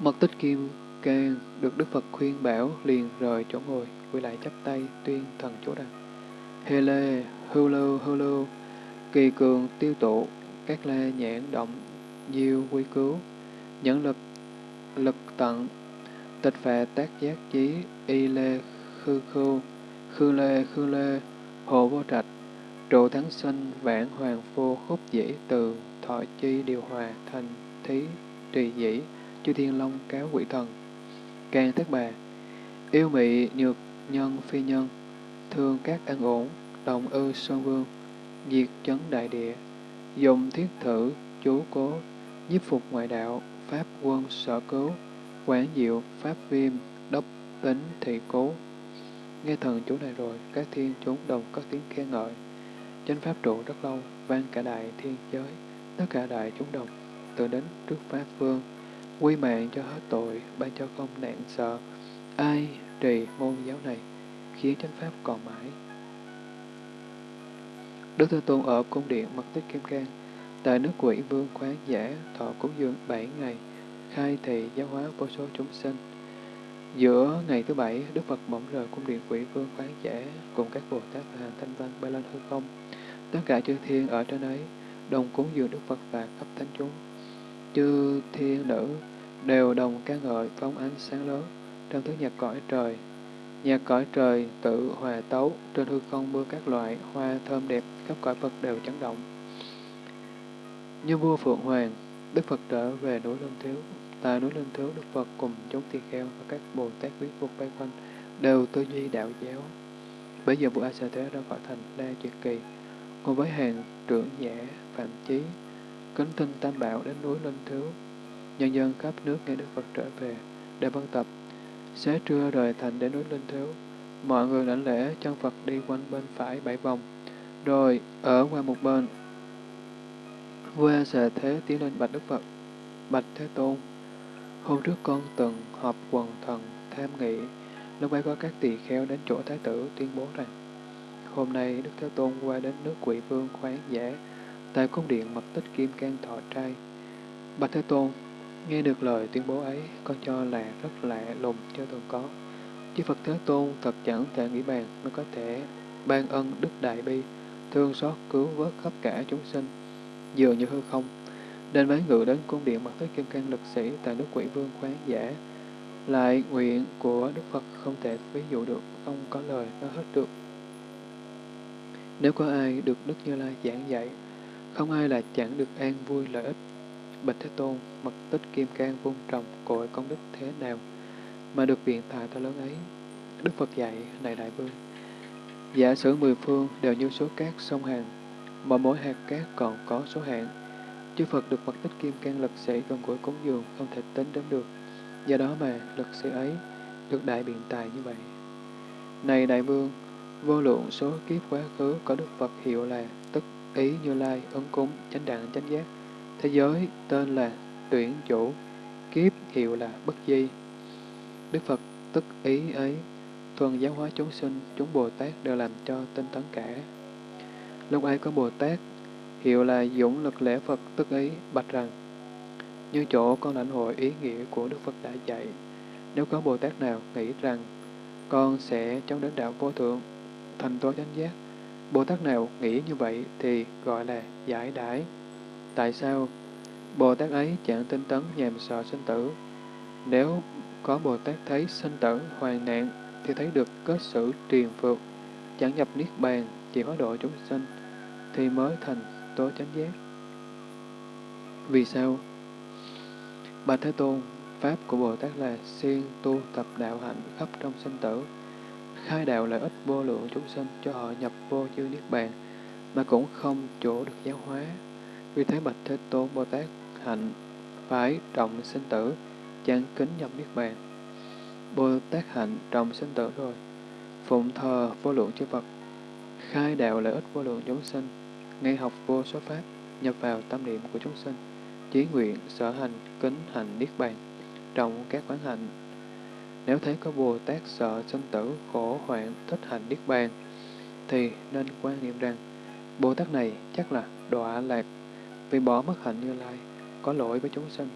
Mật tích kim cang được Đức Phật khuyên bảo liền rời chỗ ngồi, quay lại chắp tay tuyên thần chú rằng Hê lê, hư lưu, hư lưu, kỳ cường tiêu tụ, các la nhãn động, diêu quy cứu, nhẫn lực, lực tận, tịch phệ tác giác chí, y lê, khư khưu, khư lê, khư lê, hộ vô trạch, trụ thắng sinh, vãn hoàng vô khúc dĩ từ, thọ chi điều hòa, thành thí, trì dĩ, chư thiên long cáo quỷ thần. Càng thất bà, yêu mị nhược nhân phi nhân, thương các an ổn, đồng ư sơn vương, diệt chấn đại địa, dùng thiết thử, chú cố, nhiếp phục ngoại đạo, pháp quân sở cứu, quán diệu, pháp viêm, đốc tính thị cố. Nghe thần chú này rồi, các thiên chúng đồng có tiếng khen ngợi. Chánh pháp trụ rất lâu, vang cả đại thiên giới, tất cả đại chúng đồng, tự đến trước pháp vương, quy mạng cho hết tội, ban cho không nạn sợ. Ai trì môn giáo này, khiến chánh pháp còn mãi. Đức Thế Tôn ở cung điện Mật Tích Kim Cang, tại nước quỷ vương khoáng giả thọ cúng dường bảy ngày, khai thị giáo hóa vô số chúng sinh. Giữa ngày thứ bảy, Đức Phật bỗng rời cung điện quỷ vương khoáng giả cùng các Bồ Tát và hàng thanh văn bay lên hư không. Tất cả chư thiên ở trên ấy đồng cúng dường Đức Phật và khắp thánh chúng. Chư thiên nữ đều đồng ca ngợi phóng ánh sáng lớn trong thứ nhạc cõi trời. Nhạc cõi trời tự hòa tấu, trên hư không mưa các loại hoa thơm đẹp, khắp cõi Phật đều chấn động. Như vua Phượng Hoàng, Đức Phật trở về núi Linh Thiếu. Tại núi Linh Thiếu, Đức Phật cùng chúng tỳ kheo và các Bồ Tát quý phục bay quanh đều tư duy đạo giáo. Bây giờ vua A Sa Thế ra khỏi thành đa Triệt Kỳ, cùng với hàng trưởng giả Phạm Chí, kính tinh Tam Bảo đến núi Linh Thiếu. Nhân dân khắp nước nghe Đức Phật trở về, để vân tập. Xế trưa rời thành đến núi Linh Thiếu, mọi người lãnh lễ chân Phật đi quanh bên phải bảy vòng, rồi ở qua một bên. Vua A Thế tiến lên bạch Đức Phật, bạch Thế Tôn. Hôm trước con từng họp quần thần tham nghị Lúc ấy có các tỳ kheo đến chỗ Thái tử tuyên bố rằng, hôm nay Đức Thế Tôn qua đến nước quỷ vương khoáng giả, tại cung điện mật tích kim can thọ trai. Bạch Thế Tôn, nghe được lời tuyên bố ấy, con cho là rất lạ lùng chưa từng có. Chứ Phật Thế Tôn thật chẳng thể nghĩ bàn mới có thể ban ân đức đại bi, thương xót cứu vớt khắp cả chúng sinh, dường như hư không. Nên mấy ngự đến cung điện mật tích kim can lực sĩ tại nước quỷ vương khoáng giả, lại nguyện của Đức Phật không thể ví dụ được, không có lời nói hết được. Nếu có ai được Đức Như Lai giảng dạy, không ai là chẳng được an vui lợi ích. Bạch Thế Tôn, mật tích kim cang vung trồng cội công đức thế nào, mà được viện tài to lớn ấy. Đức Phật dạy, này Đại Vương, giả sử mười phương đều như số cát sông hàng, mà mỗi hạt cát còn có số hạn. Chư Phật được mật tích kim cang lực sĩ gần gũi cúng dường không thể tính đến được. Do đó mà lực sĩ ấy được đại biện tài như vậy. Này Đại Vương, vô lượng số kiếp quá khứ có Đức Phật hiệu là ý như lai, ứng cúng, chánh đẳng, chánh giác. Thế giới tên là tuyển chủ, kiếp hiệu là bất di. Đức Phật tức ý ấy, thuần giáo hóa chúng sinh, chúng Bồ Tát đều làm cho tinh tấn cả. Lúc ấy có Bồ Tát, hiệu là dũng lực lễ Phật tức ý, bạch rằng, như chỗ con lãnh hội ý nghĩa của Đức Phật đã dạy, nếu có Bồ Tát nào nghĩ rằng con sẽ chống đến đạo vô thượng, thành tố chánh giác, Bồ Tát nào nghĩ như vậy thì gọi là giải đãi. Tại sao? Bồ Tát ấy chẳng tinh tấn nhàm sợ sinh tử. Nếu có Bồ Tát thấy sinh tử, hoàn nạn, thì thấy được kết xử triền phược, chẳng nhập niết bàn, chỉ hóa độ chúng sinh, thì mới thành tố chánh giác. Vì sao? Bà Thế Tôn, Pháp của Bồ Tát là siêng tu tập đạo hạnh khắp trong sinh tử, khai đạo lợi ích vô lượng chúng sinh cho họ nhập vô dư niết bàn, mà cũng không chỗ được giáo hóa. Vì thế Bạch Thế Tôn Bồ Tát hạnh phải trọng sinh tử, chẳng kính nhập niết bàn. Bồ Tát hạnh trọng sinh tử rồi, phụng thờ vô lượng chư Phật, khai đạo lợi ích vô lượng chúng sinh, nghe học vô số pháp, nhập vào tâm niệm của chúng sinh, chí nguyện, sở hành, kính hành niết bàn, trọng các quán hạnh. Nếu thấy có Bồ Tát sợ sinh tử, khổ hoạn, thích hành niết bàn, thì nên quan niệm rằng Bồ Tát này chắc là đọa lạc vì bỏ mất hạnh như lai, có lỗi với chúng sinh.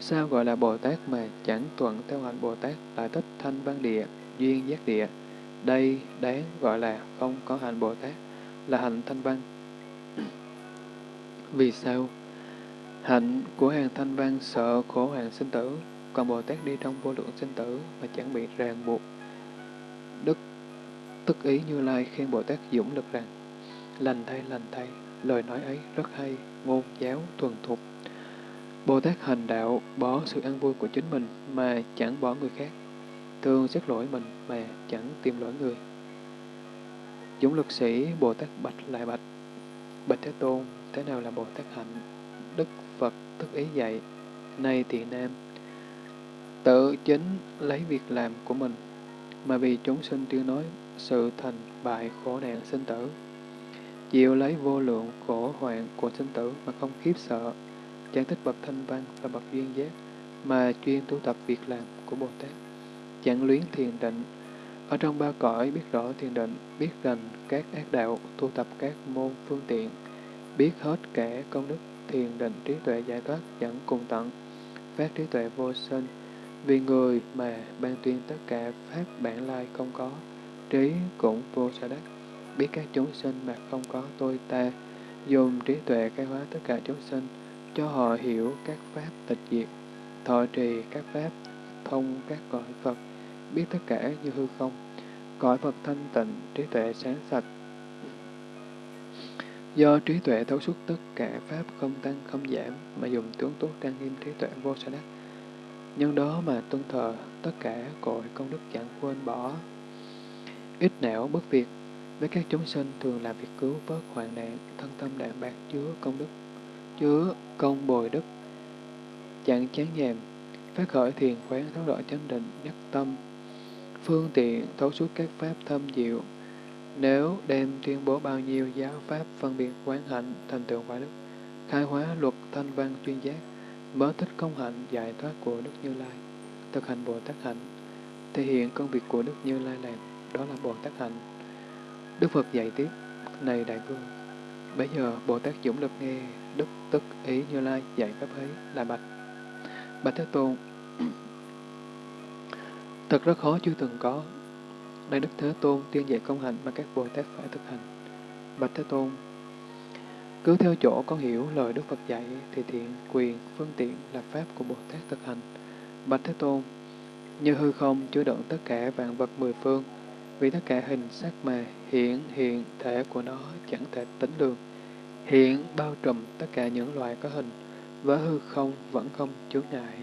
Sao gọi là Bồ Tát mà chẳng thuận theo hạnh Bồ Tát lại thích thanh văn địa, duyên giác địa? Đây đáng gọi là không có hạnh Bồ Tát, là hạnh thanh văn. Vì sao? Hạnh của hàng thanh văn sợ khổ hàng sinh tử, còn Bồ Tát đi trong vô lượng sinh tử mà chẳng bị ràng buộc. Đức tức ý Như Lai khen Bồ Tát dũng lực rằng, lành thay, lành thay, lời nói ấy rất hay, ngôn giáo, thuần thục. Bồ Tát hành đạo bỏ sự ăn vui của chính mình mà chẳng bỏ người khác, thường xét lỗi mình mà chẳng tìm lỗi người. Dũng lực sĩ Bồ Tát bạch lại bạch, bạch Thế Tôn, thế nào là Bồ Tát hạnh? Đức Phật tức ý dạy, nay thì nam, tự chính lấy việc làm của mình, mà vì chúng sinh tiêu nói sự thành bại khổ nạn sinh tử, chịu lấy vô lượng khổ hoạn của sinh tử mà không khiếp sợ, chẳng thích bậc thanh văn và bậc duyên giác, mà chuyên tu tập việc làm của Bồ Tát, chẳng luyến thiền định, ở trong ba cõi biết rõ thiền định, biết rành các ác đạo, tu tập các môn phương tiện, biết hết cả công đức thiền định trí tuệ giải thoát dẫn cùng tận, phát trí tuệ vô sinh, vì người mà ban tuyên tất cả pháp bản lai không có, trí cũng vô sở đắc, biết các chúng sinh mà không có tôi ta, dùng trí tuệ khai hóa tất cả chúng sinh, cho họ hiểu các pháp tịch diệt, thọ trì các pháp, thông các cõi Phật, biết tất cả như hư không, cõi Phật thanh tịnh, trí tuệ sáng sạch, Do trí tuệ thấu suốt tất cả Pháp không tăng không giảm, mà dùng tướng tốt trang nghiêm trí tuệ vô sở đắc. Nhân đó mà tuân thờ tất cả cội công đức chẳng quên bỏ. Ít não bất việc, với các chúng sinh thường làm việc cứu vớt hoạn nạn, thân tâm đạm bạc chứa công đức, chứa công bồi đức, chẳng chán nhàm, phát khởi thiền quán thấu rõ chánh định, nhất tâm, phương tiện thấu suốt các pháp thâm diệu, nếu đem tuyên bố bao nhiêu giáo pháp phân biệt quán hạnh thành tựu quả đức, khai hóa luật thanh văn chuyên giác, mới thích công hạnh giải thoát của Đức Như Lai, thực hành Bồ Tát hạnh, thể hiện công việc của Đức Như Lai làm, đó là Bồ Tát hạnh. Đức Phật dạy tiếp, này Đại Vương, bây giờ Bồ Tát Dũng Lực nghe Đức Tức Ý Như Lai dạy pháp ấy là bạch. Bạch Thế Tôn, thật rất khó chưa từng có. Đây Đức Thế Tôn tiên dạy công hạnh mà các Bồ Tát phải thực hành. Bạch Thế Tôn, cứ theo chỗ con hiểu lời Đức Phật dạy thì thiện, quyền, phương tiện là pháp của Bồ Tát thực hành. Bạch Thế Tôn, như hư không chứa đựng tất cả vạn vật mười phương, vì tất cả hình sắc mà hiện hiện thể của nó chẳng thể tính được. Hiện bao trùm tất cả những loài có hình, với hư không vẫn không chướng ngại.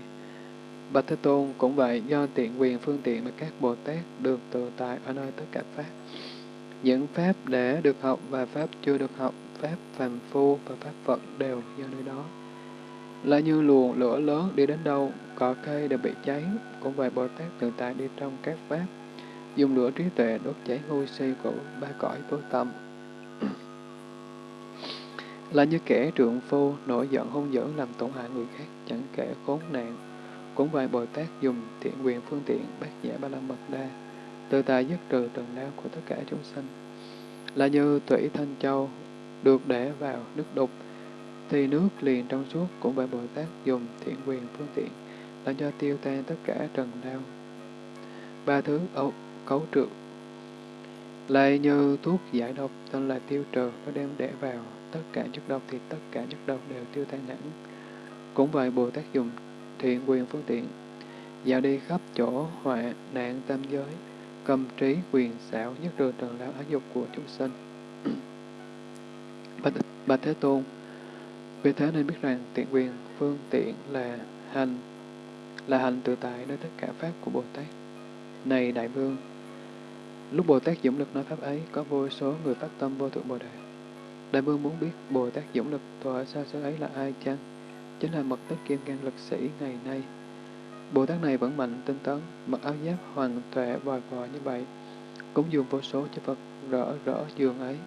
Bạch Thế Tôn cũng vậy, do tiện quyền phương tiện mà các Bồ Tát được tự tại ở nơi tất cả Pháp. Những Pháp để được học và Pháp chưa được học, Pháp phàm phu và Pháp Phật đều do nơi đó. Là như luồng lửa lớn đi đến đâu, cỏ cây đều bị cháy, cũng vậy Bồ Tát tự tại đi trong các Pháp, dùng lửa trí tuệ đốt cháy ngu si của ba cõi tối tâm. là như kẻ trượng phu nổi giận hung dữ làm tổn hại người khác, chẳng kể khốn nạn. Cũng vậy Bồ Tát dùng thiện quyền phương tiện bác nhã ba la mật đa, tự tại dứt trừ trần đau của tất cả chúng sinh. Là như thủy thanh châu được để vào nước đục, thì nước liền trong suốt cũng vậy Bồ Tát dùng thiện quyền phương tiện là cho tiêu tan tất cả trần đau. Ba thứ ấu, cấu trượt lại như thuốc giải độc tên là tiêu trừ nó đem để vào tất cả chất độc thì tất cả chất độc đều tiêu tan hẳn. Cũng vậy Bồ Tát dùng thiện quyền phương tiện, dạo đi khắp chỗ họa nạn tam giới, cầm trí quyền xảo nhất trừ trần lão ái dục của chúng sinh. Bạch, Bạch Thế Tôn, vì thế nên biết rằng tiện quyền phương tiện là hành, là hành tự tại nơi tất cả pháp của Bồ Tát. Này Đại Vương, lúc Bồ Tát Dũng Lực nói pháp ấy, có vô số người phát tâm vô thượng Bồ Đề. Đại Vương muốn biết Bồ Tát Dũng Lực tòa xa xứ ấy là ai chăng? Chính là mật tích kim cang lực sĩ ngày nay. Bồ Tát này vẫn mạnh tinh tấn, mặc áo giáp hoàng tuệ vòi vò như vậy, cũng dùng vô số cho Phật rỡ rỡ giường ấy,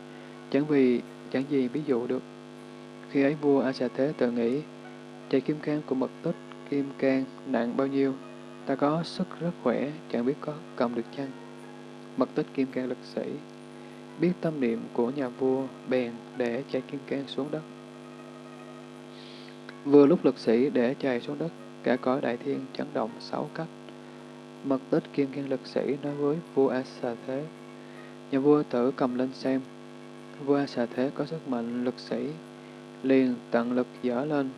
chẳng vì chẳng gì ví dụ được. Khi ấy vua A Xà Thế tự nghĩ, chạy kim cang của mật tích kim cang nặng bao nhiêu, ta có sức rất khỏe, chẳng biết có cầm được chăng. Mật tích kim cang lực sĩ, biết tâm niệm của nhà vua bèn để chạy kim cang xuống đất. Vừa lúc lực sĩ để chạy xuống đất, cả cõi đại thiên chấn động sáu cách. Mật tích kim cang lực sĩ nói với vua A Xà Thế. Nhà vua thử cầm lên xem, vua Xà Thế có sức mạnh lực sĩ, liền tận lực dở lên,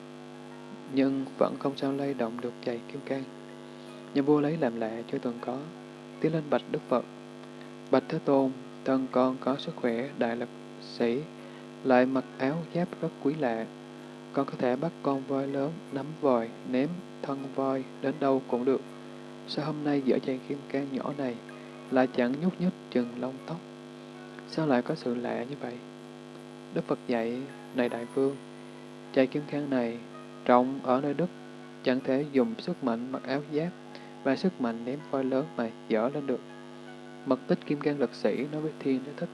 nhưng vẫn không sao lay động được chạy kim cang. Nhà vua lấy làm lạ chưa từng có, tiến lên bạch Đức Phật. Bạch Thế Tôn, thân con có sức khỏe, đại lực sĩ, lại mặc áo giáp rất quý lạ. Con có thể bắt con voi lớn, nắm vòi, ném thân voi đến đâu cũng được. Sao hôm nay dở chàng kim cang nhỏ này lại chẳng nhúc nhích chừng lông tóc? Sao lại có sự lạ như vậy? Đức Phật dạy, này đại vương, chạy kim cang này trọng ở nơi đất, chẳng thể dùng sức mạnh mặc áo giáp và sức mạnh ném voi lớn mà dở lên được. Mật tích kim cang lực sĩ nói với thiên đế thích.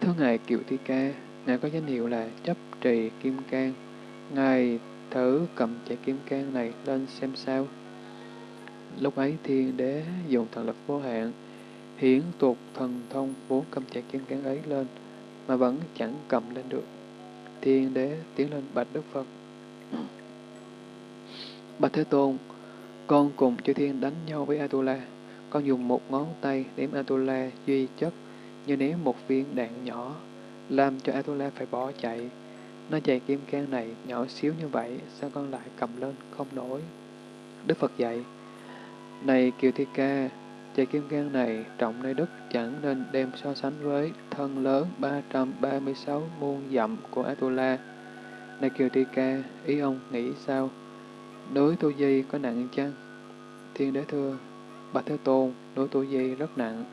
Thưa Ngài kiều Thi Ca, Ngài có danh hiệu là chấp trì kim cang. Ngài thử cầm chạy kim cang này lên xem sao. Lúc ấy thiên đế dùng thần lực vô hạn, hiển tuột thần thông vốn cầm chạy kim cang ấy lên, mà vẫn chẳng cầm lên được. Thiên đế tiến lên bạch Đức Phật. Bạch Thế Tôn, con cùng chư thiên đánh nhau với Atula. Con dùng một ngón tay ném Atula duy chất như ném một viên đạn nhỏ, làm cho Atula phải bỏ chạy. Nó chạy kim cang này nhỏ xíu như vậy, sao con lại cầm lên không nổi? Đức Phật dạy, Này Kiều Thi Ca, chạy kim cang này trọng nơi đất chẳng nên đem so sánh với thân lớn 336 muôn dặm của Atula. Này Kiều Thi Ca, ý ông nghĩ sao? Núi tu di có nặng chăng? Thiên đế thưa, Bạch Thế Tôn, núi tu di rất nặng.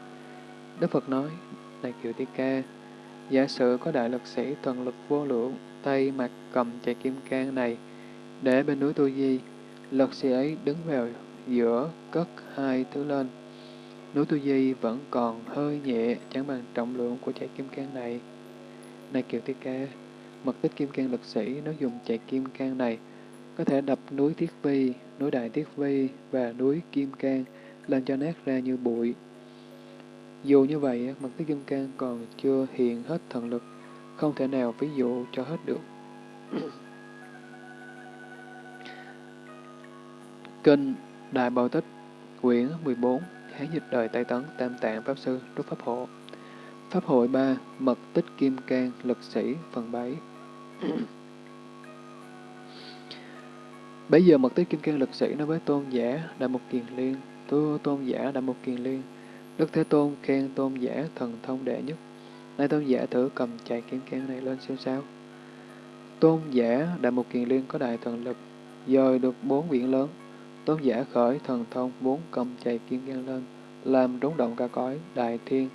Đức Phật nói, này Kiều Thi Ca, giả sử có đại lực sĩ thần lực vô lượng, tay mặt cầm chạy kim cang này, để bên núi Tu Di, lực sĩ ấy đứng vào giữa cất hai thứ lên. Núi Tu Di vẫn còn hơi nhẹ, chẳng bằng trọng lượng của chạy kim cang này. Này Kiều Thi Ca, mật tích kim cang lực sĩ nó dùng chạy kim cang này, có thể đập núi Thiết Vi, núi Đại Thiết Vi và núi Kim Cang làm cho nát ra như bụi. Dù như vậy, mật tích kim cang còn chưa hiện hết thần lực, không thể nào ví dụ cho hết được. Kinh Đại Bảo Tích Quyển 14 Hán dịch đời Tây Tấn, Tam Tạng, Pháp Sư Trúc Pháp Hộ. Pháp hội 3 Mật tích Kim Cang, Lực Sĩ, Phần 7 Bây giờ mật tích Kim Cang, Lực Sĩ nói với tôn giả Đại Mục Kiền Liên tu tôn giả Đại Mục Kiền Liên, Đức Thế Tôn khen tôn giả thần thông đệ nhất. Nay tôn giả thử cầm chạy Kim Cang này lên xem sao. Tôn giả Đại Mục Kiền Liên có đại thần lực, dời được bốn biển lớn. Tôn giả khởi thần thông bốn cầm chạy Kim Cang lên làm rúng động cả cõi đại thiên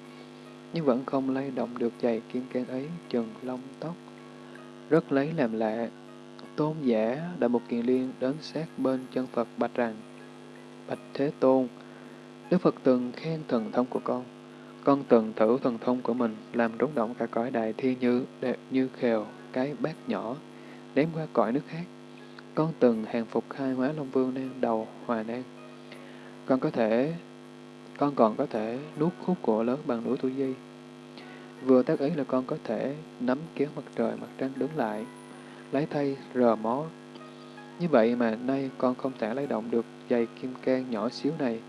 nhưng vẫn không lay động được giày kim can ấy chừng lông tóc. Rất lấy làm lạ, tôn giả đại một kiền liên đến sát bên chân Phật bạch rằng, Bạch Thế Tôn, Đức Phật từng khen thần thông của con. Con từng thử thần thông của mình làm rúng động cả cõi đại thiên như đẹp như khều, cái bát nhỏ, ném qua cõi nước khác. Con từng hàng phục khai hóa Long Vương nan đầu Hòa Nan. Con có thể con còn có thể nuốt khúc cổ lớn bằng núi Tu Di. Vừa tác ý là con có thể nắm kéo mặt trời mặt trăng đứng lại, lấy thay rờ mó. Như vậy mà nay con không thể lấy động được giày kim can nhỏ xíu này,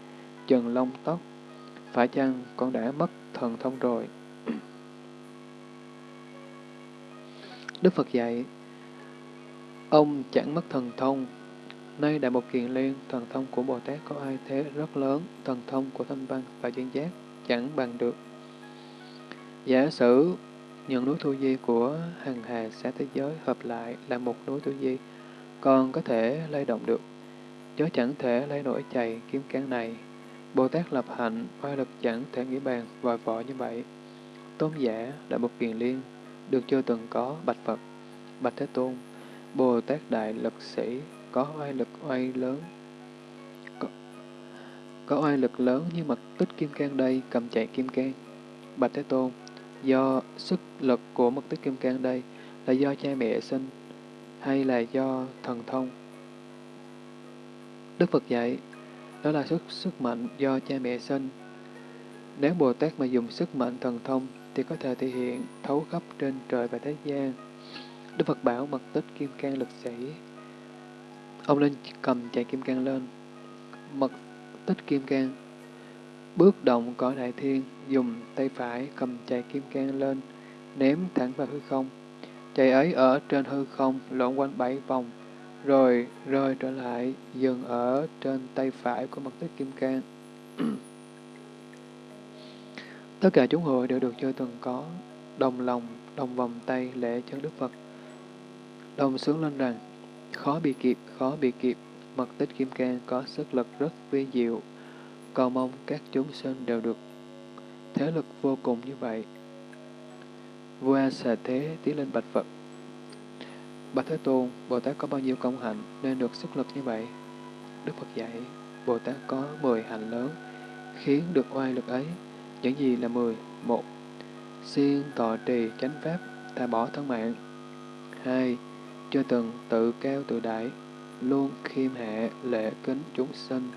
chừng lông tóc. Phải chăng con đã mất thần thông rồi? Đức Phật dạy, ông chẳng mất thần thông, Nay Đại Mục Kiền Liên, thần thông của Bồ Tát có ai thế rất lớn, thần thông của thanh văn và duyên giác chẳng bằng được. Giả sử những núi thu di của hằng hà xã thế giới hợp lại là một núi thu di, còn có thể lay động được. gió chẳng thể lấy nổi chày kiếm cán này. Bồ Tát lập hạnh, oai lực chẳng thể nghĩ bàn, vòi vọ như vậy. Tôn giả, Đại Mục Kiền Liên, được chưa từng có bạch Phật, bạch Thế Tôn, Bồ Tát Đại Lực Sĩ, có oai lực oai lớn. Có, có oai lực lớn như mật tích kim cang đây, cầm chạy kim cang. Bạch Thế Tôn, do sức lực của mật tích kim cang đây là do cha mẹ sinh hay là do thần thông? Đức Phật dạy, đó là sức sức mạnh do cha mẹ sinh. Nếu Bồ Tát mà dùng sức mạnh thần thông thì có thể thể hiện thấu khắp trên trời và thế gian. Đức Phật bảo mật tích kim cang lực sĩ Ông lên cầm chạy kim cang lên, mật tích kim cang. Bước động cõi đại thiên, dùng tay phải cầm chạy kim cang lên, ném thẳng vào hư không. Chạy ấy ở trên hư không lộn quanh bảy vòng, rồi rơi trở lại, dừng ở trên tay phải của mật tích kim cang. Tất cả chúng hội đều được chơi từng có, đồng lòng, đồng vòng tay lễ chân Đức Phật. Đồng sướng lên rằng, Khó bị kịp, khó bị kịp, mật tích kim cang có sức lực rất vi diệu, cầu mong các chúng sinh đều được thế lực vô cùng như vậy. Vua A Xà Thế tiến lên bạch Phật. Bạch Thế Tôn, Bồ Tát có bao nhiêu công hạnh nên được sức lực như vậy? Đức Phật dạy, Bồ Tát có 10 hạnh lớn, khiến được oai lực ấy. Những gì là 10? một Siêng tọa trì chánh pháp, thà bỏ thân mạng. hai chưa từng tự cao tự đại, luôn khiêm hạ lệ kính chúng sinh.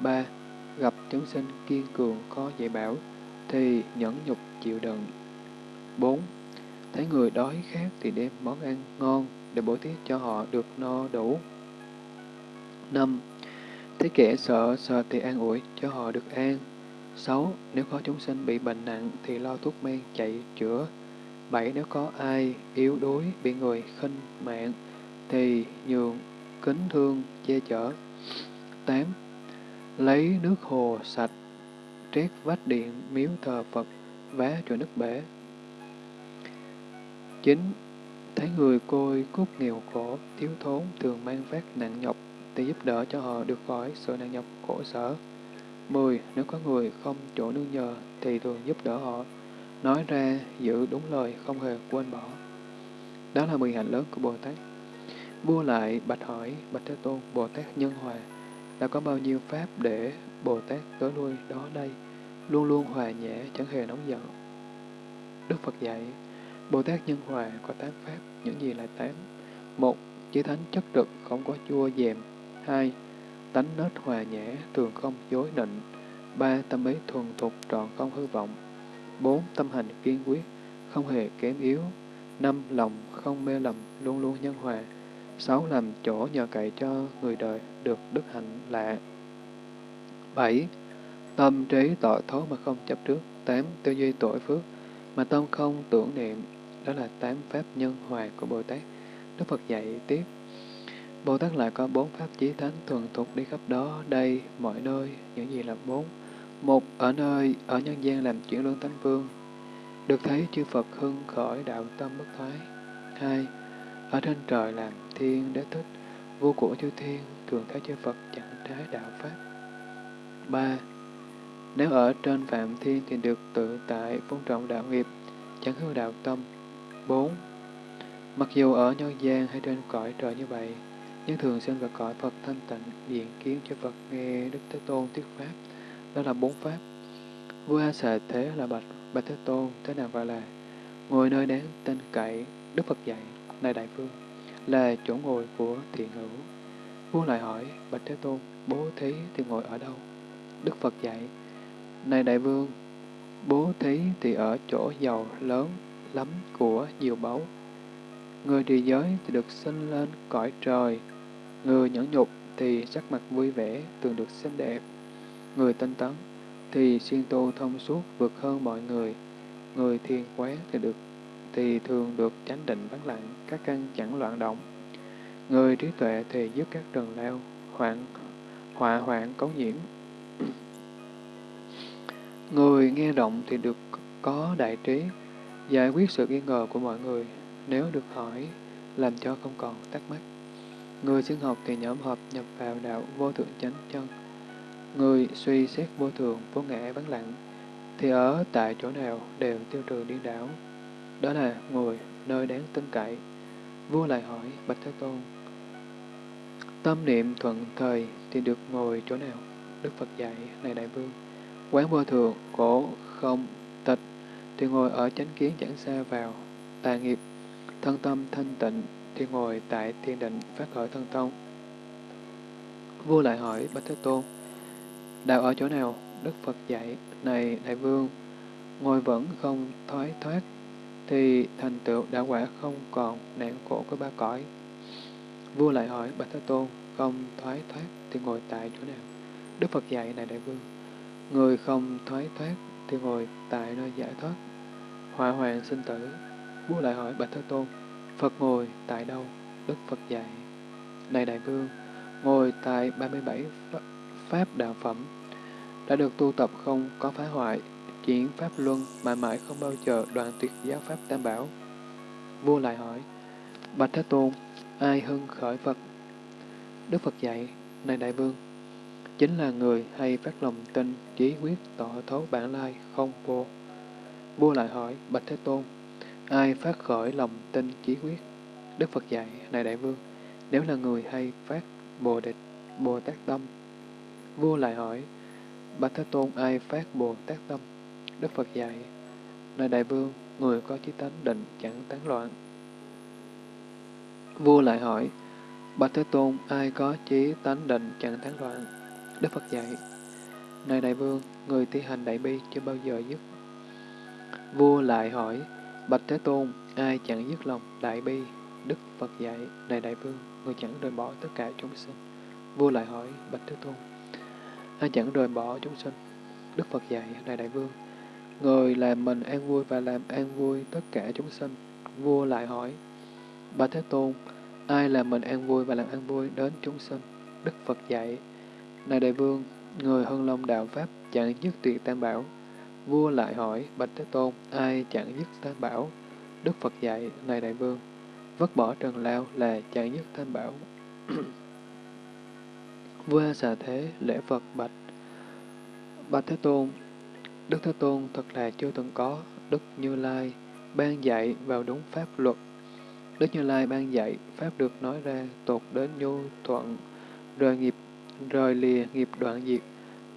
ba Gặp chúng sinh kiên cường có dạy bảo, thì nhẫn nhục chịu đựng. bốn Thấy người đói khát thì đem món ăn ngon để bổ tiết cho họ được no đủ. năm Thấy kẻ sợ, sợ thì an ủi cho họ được an. sáu Nếu có chúng sinh bị bệnh nặng thì lo thuốc men chạy chữa bảy Nếu có ai yếu đuối, bị người khinh mạng, thì nhường kính thương che chở. tám Lấy nước hồ sạch, trét vách điện, miếu thờ Phật, vá cho nước bể. chín Thấy người côi cút nghèo khổ, thiếu thốn, thường mang phát nặng nhọc, thì giúp đỡ cho họ được khỏi sự nặng nhọc khổ sở. 10. Nếu có người không chỗ nương nhờ, thì thường giúp đỡ họ. Nói ra, giữ đúng lời, không hề quên bỏ. Đó là 10 hạnh lớn của Bồ Tát. Vua lại bạch hỏi, Bạch Thế Tôn, Bồ Tát Nhân Hòa, đã có bao nhiêu pháp để Bồ Tát tới lui đó đây, luôn luôn hòa nhã, chẳng hề nóng giận. Đức Phật dạy, Bồ Tát Nhân Hòa có tám pháp, những gì là tám? Một, Chí thánh chất trực, không có chua dèm. Hai, tánh nết hòa nhã, thường không dối nịnh. ba Tâm ý thuần thục trọn không hư vọng bốn Tâm hành kiên quyết, không hề kém yếu. năm Lòng không mê lầm, luôn luôn nhân hòa. sáu Làm chỗ nhờ cậy cho người đời được đức hạnh lạ. bảy Tâm trí tội thố mà không chấp trước. tám Tư duy tội phước mà tâm không tưởng niệm. Đó là tám pháp nhân hòa của Bồ Tát. Đức Phật dạy tiếp. Bồ Tát lại có bốn pháp chí thánh thuần thục đi khắp đó, đây, mọi nơi, những gì là bốn. Một, ở nơi, ở nhân gian làm chuyển luân tánh vương, được thấy chư Phật hưng khởi đạo tâm bất thoái. Hai, ở trên trời làm thiên đế thích, vua của chư thiên, thường thấy chư Phật chẳng trái đạo Pháp. Ba, nếu ở trên phạm thiên thì được tự tại phong trọng đạo nghiệp, chẳng hư đạo tâm. Bốn, mặc dù ở nhân gian hay trên cõi trời như vậy, nhưng thường sinh vào cõi Phật thanh tịnh, diện kiến cho Phật nghe Đức Thế Tôn thuyết Pháp. Đó là bốn Pháp. Vua A Xà Thế là Bạch, Bạch Thế Tôn, thế nào gọi là ngồi nơi đáng tên cậy, Đức Phật dạy, này Đại Vương, là chỗ ngồi của thiện hữu. Vua lại hỏi, Bạch Thế Tôn, bố thí thì ngồi ở đâu? Đức Phật dạy, này Đại Vương, bố thí thì ở chỗ giàu lớn lắm của nhiều báu. Người trì giới thì được sinh lên cõi trời, Người nhẫn nhục thì sắc mặt vui vẻ, thường được xinh đẹp. Người tinh tấn thì xuyên tu thông suốt vượt hơn mọi người. Người thiền quán thì được thì thường được chánh định vắng lặng, các căn chẳng loạn động. Người trí tuệ thì giúp các trần lao, hoạn, họa hoạn cấu nhiễm. Người nghe động thì được có đại trí, giải quyết sự nghi ngờ của mọi người, nếu được hỏi, làm cho không còn thắc mắc. Người xưng học thì nhóm hợp nhập vào đạo vô thượng chánh chân. Người suy xét vô thường, vô ngã vắng lặng, thì ở tại chỗ nào đều tiêu trừ điên đảo. Đó là ngồi nơi đáng tin cậy. Vua lại hỏi Bạch Thế Tôn, tâm niệm thuận thời thì được ngồi chỗ nào? Đức Phật dạy, này Đại Vương, quán vô thường, cổ không, tịch, thì ngồi ở chánh kiến chẳng xa vào, tà nghiệp, thân tâm thanh tịnh thì ngồi tại thiên định phát khởi thân thông. Vua lại hỏi Bạch Thế Tôn, đạo ở chỗ nào? Đức Phật dạy, này Đại Vương, ngồi vẫn không thoái thoát, thì thành tựu đã quả không còn nạn khổ của ba cõi. Vua lại hỏi Bạch Thế Tôn, không thoái thoát thì ngồi tại chỗ nào? Đức Phật dạy, này Đại Vương, người không thoái thoát thì ngồi tại nơi giải thoát, hỏa hoàng sinh tử. Vua lại hỏi Bạch Thế Tôn, Phật ngồi tại đâu? Đức Phật dạy. Này Đại Vương, ngồi tại 37 Pháp Đạo Phẩm, đã được tu tập không có phá hoại, chuyển Pháp Luân mãi mãi không bao giờ đoạn tuyệt giáo Pháp Tam Bảo. Vua lại hỏi, Bạch Thế Tôn, ai hưng khởi Phật? Đức Phật dạy, này Đại Vương, chính là người hay phát lòng tin, chí quyết, tỏ thấu bản lai, không vô. Vua lại hỏi, Bạch Thế Tôn, Ai phát khởi lòng tin chí quyết? Đức Phật dạy, này đại vương, nếu là người hay phát bồ địch, bồ tát tâm. Vua lại hỏi, Bạch Thế Tôn ai phát bồ tát tâm? Đức Phật dạy, này đại vương, người có chí tánh định chẳng tán loạn. Vua lại hỏi, Bạch Thế Tôn ai có chí tánh định chẳng tán loạn? Đức Phật dạy, này đại vương, người thi hành đại bi chưa bao giờ dứt. Vua lại hỏi, Bạch Thế Tôn, ai chẳng dứt lòng đại bi, Đức Phật dạy, này đại vương, người chẳng rời bỏ tất cả chúng sinh. Vua lại hỏi, Bạch Thế Tôn, ai chẳng rời bỏ chúng sinh? Đức Phật dạy, này đại vương, người làm mình an vui và làm an vui tất cả chúng sinh. Vua lại hỏi, Bạch Thế Tôn, ai làm mình an vui và làm an vui đến chúng sinh? Đức Phật dạy, này đại vương, người hân long đạo Pháp chẳng dứt tuyệt tam bảo, Vua lại hỏi, Bạch Thế Tôn, ai chẳng dứt tam bảo? Đức Phật dạy, này đại vương, vứt bỏ trần lao là chẳng dứt tam bảo. Vua xà thế, lễ Phật bạch. Bạch Thế Tôn, Đức Thế Tôn thật là chưa từng có, Đức Như Lai ban dạy vào đúng pháp luật. Đức Như Lai ban dạy, pháp được nói ra tột đến nhu thuận, rời nghiệp, rời lìa nghiệp đoạn diệt,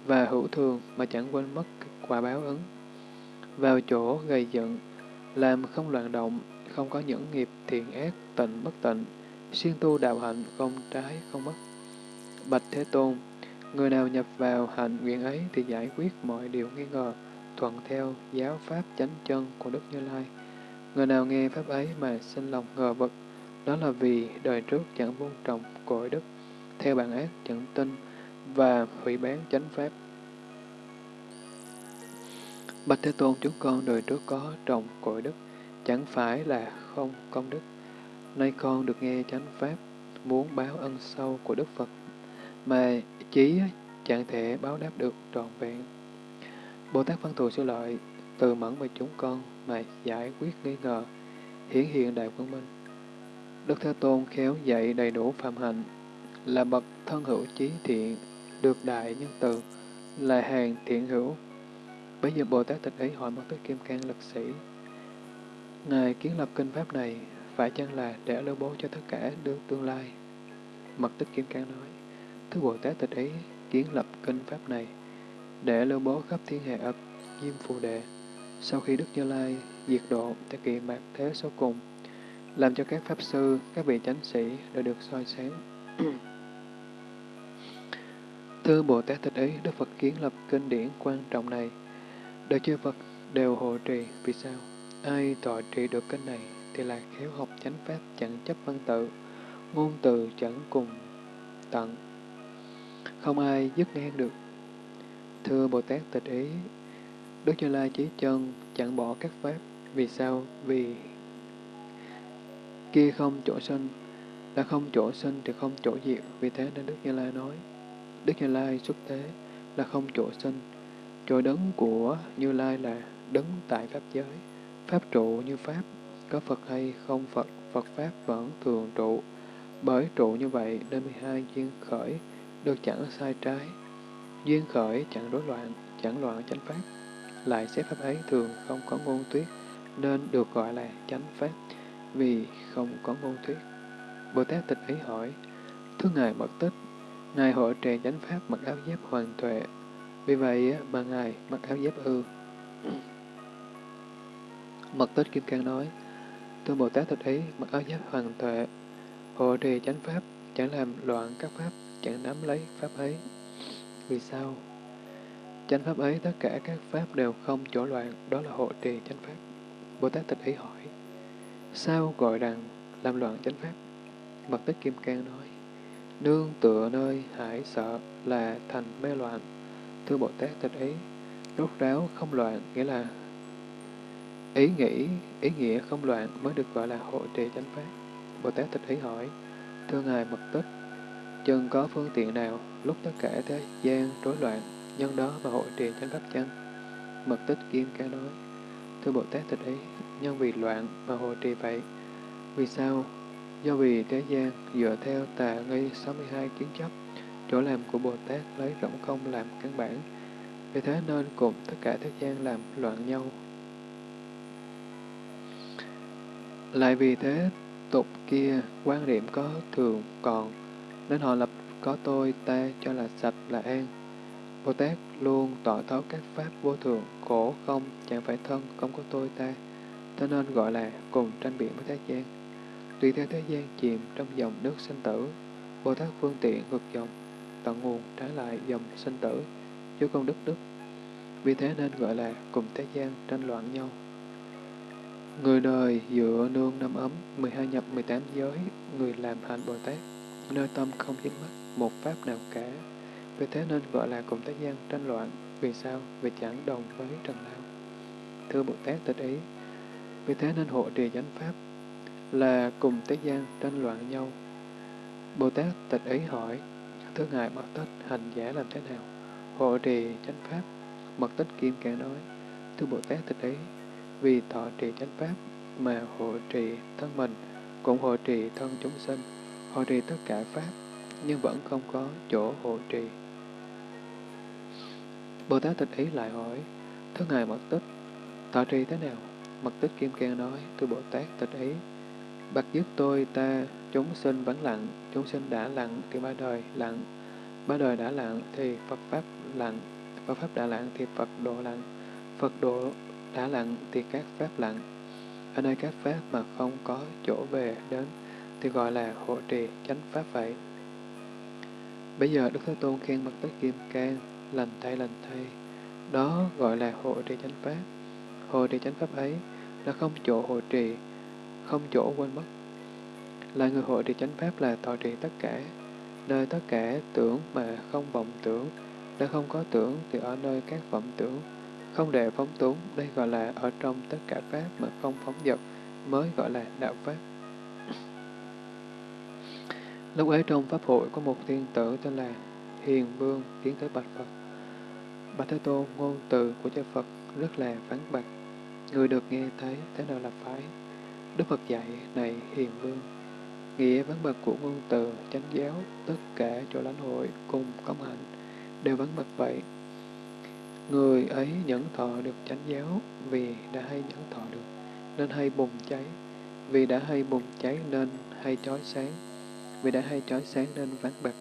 và hữu thường mà chẳng quên mất quả báo ứng. Vào chỗ gây giận, làm không loạn động, không có những nghiệp thiện ác, tịnh bất tịnh, siêng tu đạo hạnh, không trái, không mất. Bạch Thế Tôn, Người nào nhập vào hạnh nguyện ấy thì giải quyết mọi điều nghi ngờ, thuận theo giáo pháp chánh chân của Đức Như Lai. Người nào nghe pháp ấy mà sinh lòng ngờ vực, đó là vì đời trước chẳng vun trồng cội đức, theo bản ác chẳng tin và hủy bán chánh pháp. Bạch Thế Tôn chúng con đời trước có trồng cội đức, chẳng phải là không công đức. Nay con được nghe chánh pháp, muốn báo ân sâu của Đức Phật, mà chí chẳng thể báo đáp được trọn vẹn. Bồ Tát Văn Thù Sư Lợi từ mẫn về chúng con mà giải quyết nghi ngờ, hiển hiện đại quân minh. Đức Thế Tôn khéo dạy đầy đủ phạm hạnh, là bậc thân hữu trí thiện, được đại nhân từ, là hàng thiện hữu. Bây giờ Bồ Tát tịch ấy hỏi một Tích Kim Cang lực sĩ, Ngài kiến lập kinh pháp này phải chăng là để lưu bố cho tất cả đương tương lai? Mật Tích Kim Cang nói, Thứ Bồ Tát tịch ấy kiến lập kinh pháp này để lưu bố khắp thiên hạ ập diêm phù đệ. Sau khi Đức Như Lai diệt độ tại kỳ mạt thế số cùng, làm cho các pháp sư, các vị chánh sĩ đều được soi sáng. Thưa Bồ Tát tịch Ý, Đức Phật kiến lập kinh điển quan trọng này. Đời chư Phật đều hộ trì, vì sao? Ai tọa trị được kinh này thì là khéo học chánh pháp chẳng chấp văn tự, ngôn từ chẳng cùng tận. Không ai dứt ngang được. Thưa Bồ Tát Tịch Ý, Đức Như Lai chỉ chân chẳng bỏ các pháp. Vì sao? Vì kia không chỗ sinh, đã không chỗ sinh thì không chỗ diệt. Vì thế nên Đức Như Lai nói, Đức Như Lai xuất thế là không chỗ sinh. Chỗ đấng của Như Lai là đấng tại Pháp giới. Pháp trụ như Pháp, có Phật hay không Phật, Phật Pháp vẫn thường trụ. Bởi trụ như vậy nên 12 duyên khởi được chẳng sai trái. Duyên khởi chẳng rối loạn, chẳng loạn chánh Pháp. Lại xếp Pháp ấy thường không có ngôn tuyết, nên được gọi là chánh Pháp, vì không có ngôn tuyết. Bồ Tát tịch ý hỏi, Thưa Ngài Mật Tích, Ngài hội trì chánh Pháp mặc áo giáp hoàn tuệ, vì vậy mà Ngài mặc áo giáp ư. Mật Tích Kim Cang nói, Thưa Bồ Tát tịch ý, mặc áo giáp hoàn tuệ, hộ trì chánh Pháp, chẳng làm loạn các Pháp, chẳng nắm lấy Pháp ấy. Vì sao? Chánh Pháp ấy tất cả các Pháp đều không chỗ loạn, đó là hộ trì chánh Pháp. Bồ Tát tịch ý hỏi, sao gọi rằng làm loạn chánh Pháp? Mật tích Kim Cang nói, nương tựa nơi hải sợ là thành mê loạn. Thưa Bồ Tát tịch ý, rốt ráo không loạn nghĩa là ý nghĩ, ý nghĩa không loạn mới được gọi là hộ trì chánh Pháp. Bồ Tát tịch ý hỏi, thưa Ngài Mật tích, chân có phương tiện nào lúc tất cả thế gian rối loạn nhân đó mà hội trì chánh pháp chăng? Mật tích kim ca nói, thưa Bồ Tát thật ấy, nhân vì loạn mà hội trì vậy. Vì sao? Do vì thế gian dựa theo tà nghi 62 kiến chấp, chỗ làm của Bồ Tát lấy rộng không làm căn bản. Vì thế nên cùng tất cả thế gian làm loạn nhau. Lại vì thế tục kia quan điểm có thường còn, nên họ lập có tôi ta cho là sạch là an. Bồ Tát luôn tỏ thấu các pháp vô thường, khổ không, chẳng phải thân, không có tôi ta, cho nên gọi là cùng tranh biện với thế gian. Tùy theo thế gian chìm trong dòng nước sinh tử, Bồ Tát phương tiện ngược dòng, tận nguồn trái lại dòng sinh tử, chứ không đức đức. Vì thế nên gọi là cùng thế gian tranh loạn nhau. Người đời dựa nương năm ấm, 12 nhập 18 giới, người làm hạnh Bồ Tát, nơi tâm không dính mắc một pháp nào cả. Vì thế nên gọi là cùng thế gian tranh loạn. Vì sao? Vì chẳng đồng với trần lao. Thưa Bồ Tát tịch ý, vì thế nên hộ trì chánh pháp là cùng thế gian tranh loạn nhau. Bồ Tát tịch ý hỏi, Thưa Ngài Mật Tích, hành giả làm thế nào? Hộ trì chánh pháp, Mật Tích Kim càng nói, Thưa Bồ Tát tịch ý, vì thọ trì chánh pháp mà hộ trì thân mình, cũng hộ trì thân chúng sinh, hộ trì tất cả pháp, nhưng vẫn không có chỗ hộ trì. Bồ Tát tịch ý lại hỏi, Thưa Ngài Mật Tích, thọ trì thế nào? Mật Tích Kim Cang nói, Thưa Bồ Tát tịch ý, bạc giúp tôi ta, chúng sinh vẫn lặng, chúng sinh đã lặng thì ba đời lặng, ba đời đã lặng thì Phật Pháp lặng, Phật Pháp đã lặng thì Phật độ lặng, Phật độ đã lặng thì các Pháp lặng. Ở nơi các Pháp mà không có chỗ về đến thì gọi là hộ trì chánh Pháp vậy. Bây giờ Đức Thế Tôn khen bậc tất kim cang, lành thay lành thay. Đó gọi là hộ trì chánh pháp. Hộ trì chánh pháp ấy là không chỗ hộ trì, không chỗ quên mất. Là người hộ trì chánh pháp là thọ trì tất cả, nơi tất cả tưởng mà không vọng tưởng, nơi không có tưởng thì ở nơi các vọng tưởng, không để phóng túng, đây gọi là ở trong tất cả pháp mà không phóng dật, mới gọi là đạo pháp. Lúc ấy trong Pháp hội có một thiên tử tên là Hiền Vương tiến tới Bạch Phật. Bạch Thế Tôn ngôn từ của cha Phật rất là vắng bạch. Người được nghe thấy thế nào là phải. Đức Phật dạy này Hiền Vương. Nghĩa vắng bạch của ngôn từ, chánh giáo, tất cả chỗ lãnh hội cùng công hạnh đều vắng bạch vậy. Người ấy nhẫn thọ được chánh giáo vì đã hay nhẫn thọ được, nên hay bùng cháy. Vì đã hay bùng cháy nên hay chói sáng vì đã hay chói sáng nên vắng bạc.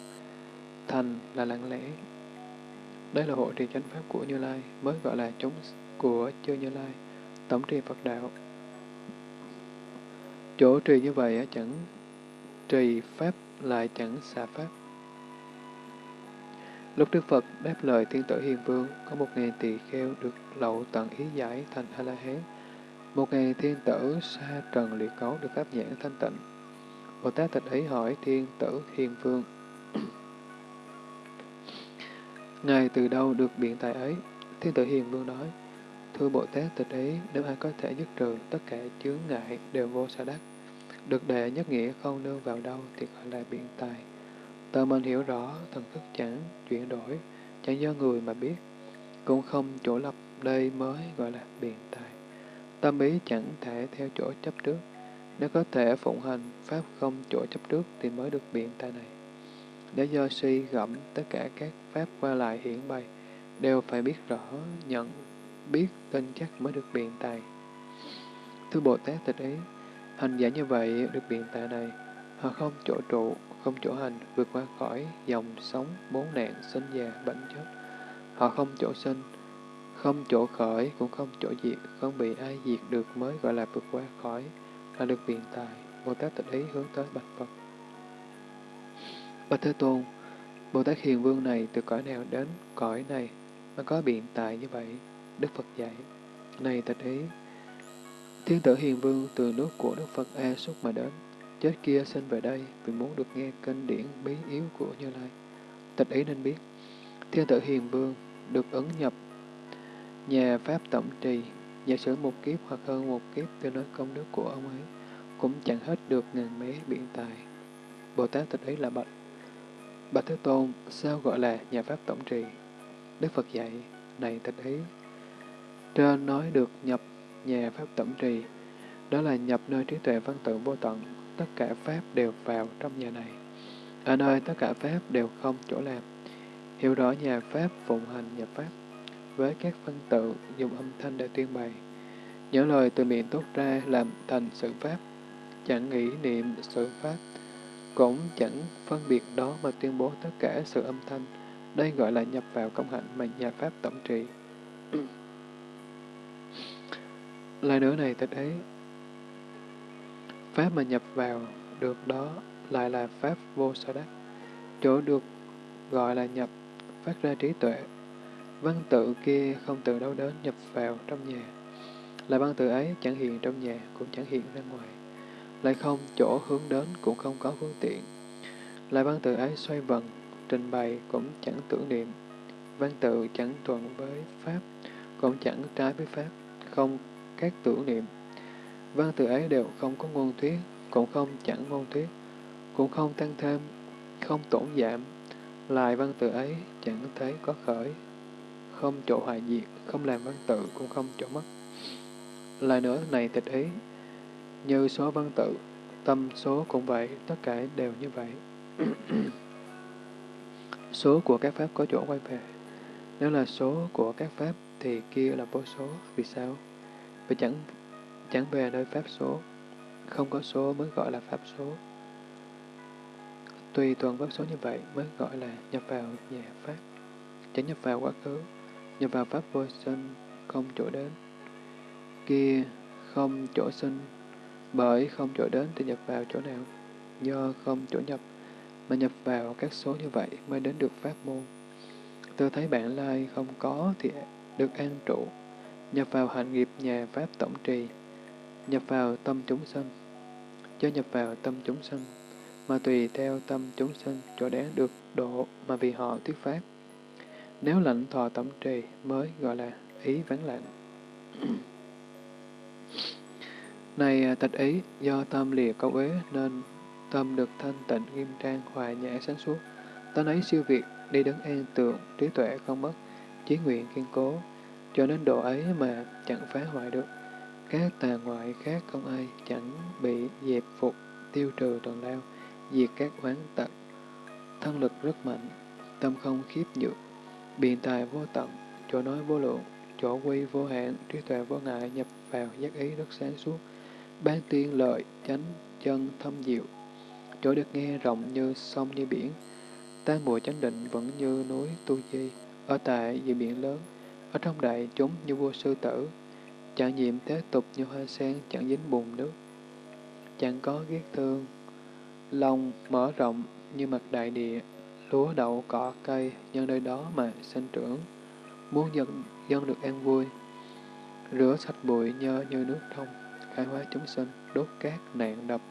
Thành là lặng lẽ. Đây là hộ trì chánh pháp của Như Lai, mới gọi là chúng của chư Như Lai, tổng trì Phật đạo. Chỗ trì như vậy chẳng trì pháp lại chẳng xả pháp. Lúc Đức Phật đáp lời thiên tử Hiền Vương, có một ngàn tỳ kheo được lậu tận ý giải thành A-la-hán. Một ngàn thiên tử xa trần liệt cấu được pháp nhãn thanh tịnh. Bồ Tát Tịch Ý hỏi Thiên Tử Hiền Vương. Ngài từ đâu được biện tài ấy? Thiên Tử Hiền Vương nói, Thưa Bồ Tát Tịch Ý, nếu ai có thể dứt trừ tất cả chướng ngại đều vô sở đắc, được đệ nhất nghĩa không nương vào đâu thì gọi là biện tài. Tờ mình hiểu rõ, thần thức chẳng chuyển đổi, chẳng do người mà biết, cũng không chỗ lập đây mới gọi là biện tài. Tâm ý chẳng thể theo chỗ chấp trước, nếu có thể phụng hành Pháp không chỗ chấp trước thì mới được biện tài này. Để do suy gẫm tất cả các Pháp qua lại hiển bày, đều phải biết rõ, nhận, biết, tin chắc mới được biện tài. Thưa Bồ Tát tịch ý, hành giả như vậy được biện tài này, họ không chỗ trụ, không chỗ hành, vượt qua khỏi dòng sống, bốn nạn, sinh già, bệnh chết. Họ không chỗ sinh, không chỗ khởi, cũng không chỗ diệt, không bị ai diệt được mới gọi là vượt qua khỏi là được biện tài, Bồ Tát tịch ý hướng tới Bạch Phật. Bạch Thế Tôn, Bồ Tát Hiền Vương này từ cõi nào đến cõi này mà có biện tài như vậy? Đức Phật dạy, này tịch ý, Thiên tử Hiền Vương từ nước của Đức Phật A Xúc mà đến, chết kia sinh về đây vì muốn được nghe kinh điển bí yếu của Như Lai. Tịch ý nên biết, Thiên tử Hiền Vương được ứng nhập nhà Pháp tổng trì Giả sử một kiếp hoặc hơn một kiếp tôi nói công đức của ông ấy, cũng chẳng hết được ngàn mé biện tài. Bồ Tát tịch ấy là bạch. Bạch Thế Tôn, sao gọi là nhà Pháp tổng trì? Đức Phật dạy, này tịch ấy. Trên nói được nhập nhà Pháp tổng trì, đó là nhập nơi trí tuệ văn tự vô tận, tất cả Pháp đều vào trong nhà này. Ở nơi tất cả Pháp đều không chỗ làm. Hiểu rõ nhà Pháp phụng hành nhập Pháp với các văn tự dùng âm thanh để tuyên bày. Những lời từ miệng tốt ra làm thành sự pháp, chẳng nghĩ niệm sự pháp, cũng chẳng phân biệt đó mà tuyên bố tất cả sự âm thanh. Đây gọi là nhập vào công hạnh mà nhà Pháp tổng trị. Lại nữa này thật ấy, Pháp mà nhập vào được đó lại là Pháp vô sở đắc. Chỗ được gọi là nhập, phát ra trí tuệ, Văn tự kia không từ đâu đến nhập vào trong nhà. lại văn tự ấy chẳng hiện trong nhà, cũng chẳng hiện ra ngoài. Lại không chỗ hướng đến, cũng không có phương tiện. lại văn tự ấy xoay vần, trình bày cũng chẳng tưởng niệm. Văn tự chẳng thuận với Pháp, cũng chẳng trái với Pháp, không các tưởng niệm. Văn tự ấy đều không có ngôn thuyết, cũng không chẳng ngôn thuyết, cũng không tăng thêm, không tổn giảm. Lại văn tự ấy chẳng thấy có khởi, không chỗ hoại diệt, không làm văn tự, cũng không chỗ mất. Lại nữa này tịch ý, như số văn tự, tâm số cũng vậy, tất cả đều như vậy. số của các pháp có chỗ quay về. Nếu là số của các pháp thì kia là vô số. Vì sao? Vì chẳng chẳng về nơi pháp số. Không có số mới gọi là pháp số. Tùy tuần pháp số như vậy mới gọi là nhập vào nhà pháp. Chẳng nhập vào quá khứ, nhập vào pháp vô sinh, không chỗ đến. Kia không chỗ sinh, bởi không chỗ đến thì nhập vào chỗ nào? Do không chỗ nhập, mà nhập vào các số như vậy mới đến được pháp môn. Tôi thấy bạn lai không có thì được an trụ, nhập vào hạnh nghiệp nhà Pháp tổng trì, nhập vào tâm chúng sanh, cho nhập vào tâm chúng sanh, mà tùy theo tâm chúng sanh chỗ đáng được độ mà vì họ thuyết Pháp. Nếu lãnh thọ tổng trì mới gọi là ý vắng lặng. Này à, tịch ý, do tâm lìa câu uế nên tâm được thanh tịnh, nghiêm trang, hòa nhã, sáng suốt. Tánh ấy siêu việt, đi đứng an tượng trí tuệ không mất, chí nguyện kiên cố, cho đến độ ấy mà chẳng phá hoại được. Các tà ngoại khác không ai chẳng bị dẹp phục, tiêu trừ trần lao, diệt các oán tật Thân lực rất mạnh, tâm không khiếp nhược, biện tài vô tận, chỗ nói vô lượng, chỗ quy vô hạn, trí tuệ vô ngại nhập vào giác ý rất sáng suốt, ban tiên lợi, chánh, chân, thâm diệu, chỗ được nghe rộng như sông như biển, tan mùa chánh định vẫn như núi tu di, ở tại dị biển lớn, ở trong đại chúng như vua sư tử, chẳng nhiệm thế tục như hoa sen, chẳng dính bùn nước, chẳng có ghét thương, lòng mở rộng như mặt đại địa, lúa đậu cỏ cây nhân nơi đó mà sinh trưởng, muốn dân, dân được an vui, rửa sạch bụi nhơ như nước thông khai hóa chúng sinh, đốt cát nạn đập,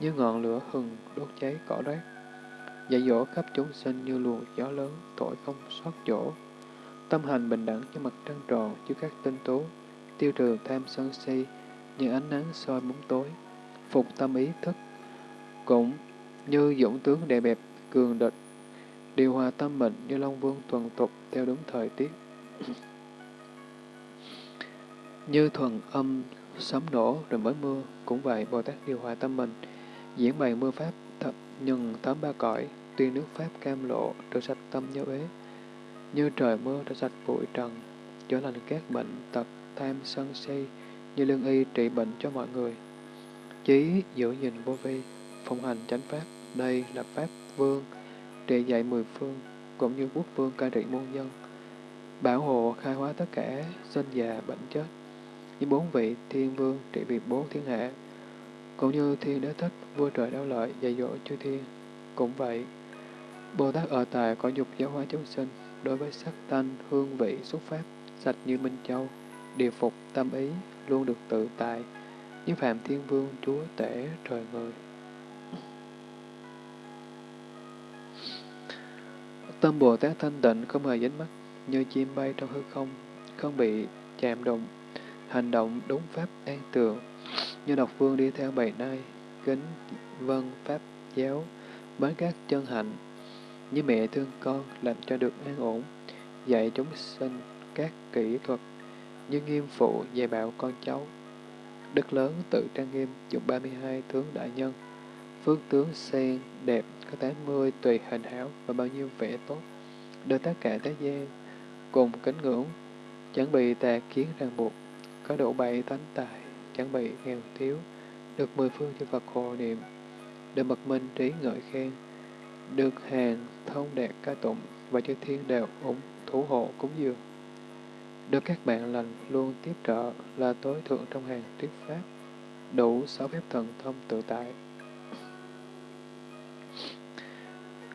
như ngọn lửa hừng đốt cháy cỏ rác, dạy dỗ khắp chúng sinh như luồng gió lớn, thổi không sót chỗ. Tâm hành bình đẳng như mặt trăng tròn, như các tinh tú, tiêu trừ tham sân si, như ánh nắng soi bóng tối, phục tâm ý thức, cũng như dũng tướng đẹp bẹp, cường địch, điều hòa tâm mệnh như Long Vương tuần tục theo đúng thời tiết. như thuần âm sấm nổ rồi mới mưa, cũng vậy Bồ Tát điều hòa tâm mình, diễn bày mưa pháp thật nhưng tám ba cõi, tuyên nước pháp cam lộ, rửa sạch tâm nhớ ế. Như trời mưa rửa sạch bụi trần, chữa lành các bệnh tật, tham sân si, như lương y trị bệnh cho mọi người. Chí giữ gìn vô vi, phong hành chánh pháp, đây là pháp vương, trị dạy mười phương, cũng như quốc vương cai trị muôn dân, bảo hộ khai hóa tất cả sinh già bệnh chết, như bốn vị thiên vương trị vì bốn thiên hạ, cũng như thiên đế thích, vua trời đau lợi, dạy dỗ chư thiên. Cũng vậy, Bồ Tát ở tại có dục giáo hóa chúng sinh, đối với sắc tanh hương vị, xuất pháp, sạch như Minh Châu, điều phục tâm ý, luôn được tự tại, như Phạm Thiên Vương, Chúa Tể, trời người. Tâm Bồ Tát thanh tịnh không hề dính mắt, như chim bay trong hư không, không bị chạm đụng, hành động đúng pháp an tường, như độc vương đi theo bầy nai, kính vân pháp giáo, bến các chân hạnh, như mẹ thương con làm cho được an ổn, dạy chúng sinh các kỹ thuật, như nghiêm phụ dạy bảo con cháu. Đức lớn tự trang nghiêm dụng 32 tướng đại nhân, phước tướng sen đẹp cỡ tám mươi tùy hình hảo và bao nhiêu vẻ tốt, đưa tất cả thế gian cùng kính ngưỡng, chẳng bị tà kiến ràng buộc, có độ bảy tánh tài, chẳng bị nghèo thiếu, được mười phương chư Phật hộ niệm, được mật minh trí ngợi khen, được hàng thông đạt ca tụng và chư thiên đều ủng thủ hộ cúng dường. Được các bạn lành luôn tiếp trợ là tối thượng trong hàng thuyết pháp, đủ sáu phép thần thông tự tại.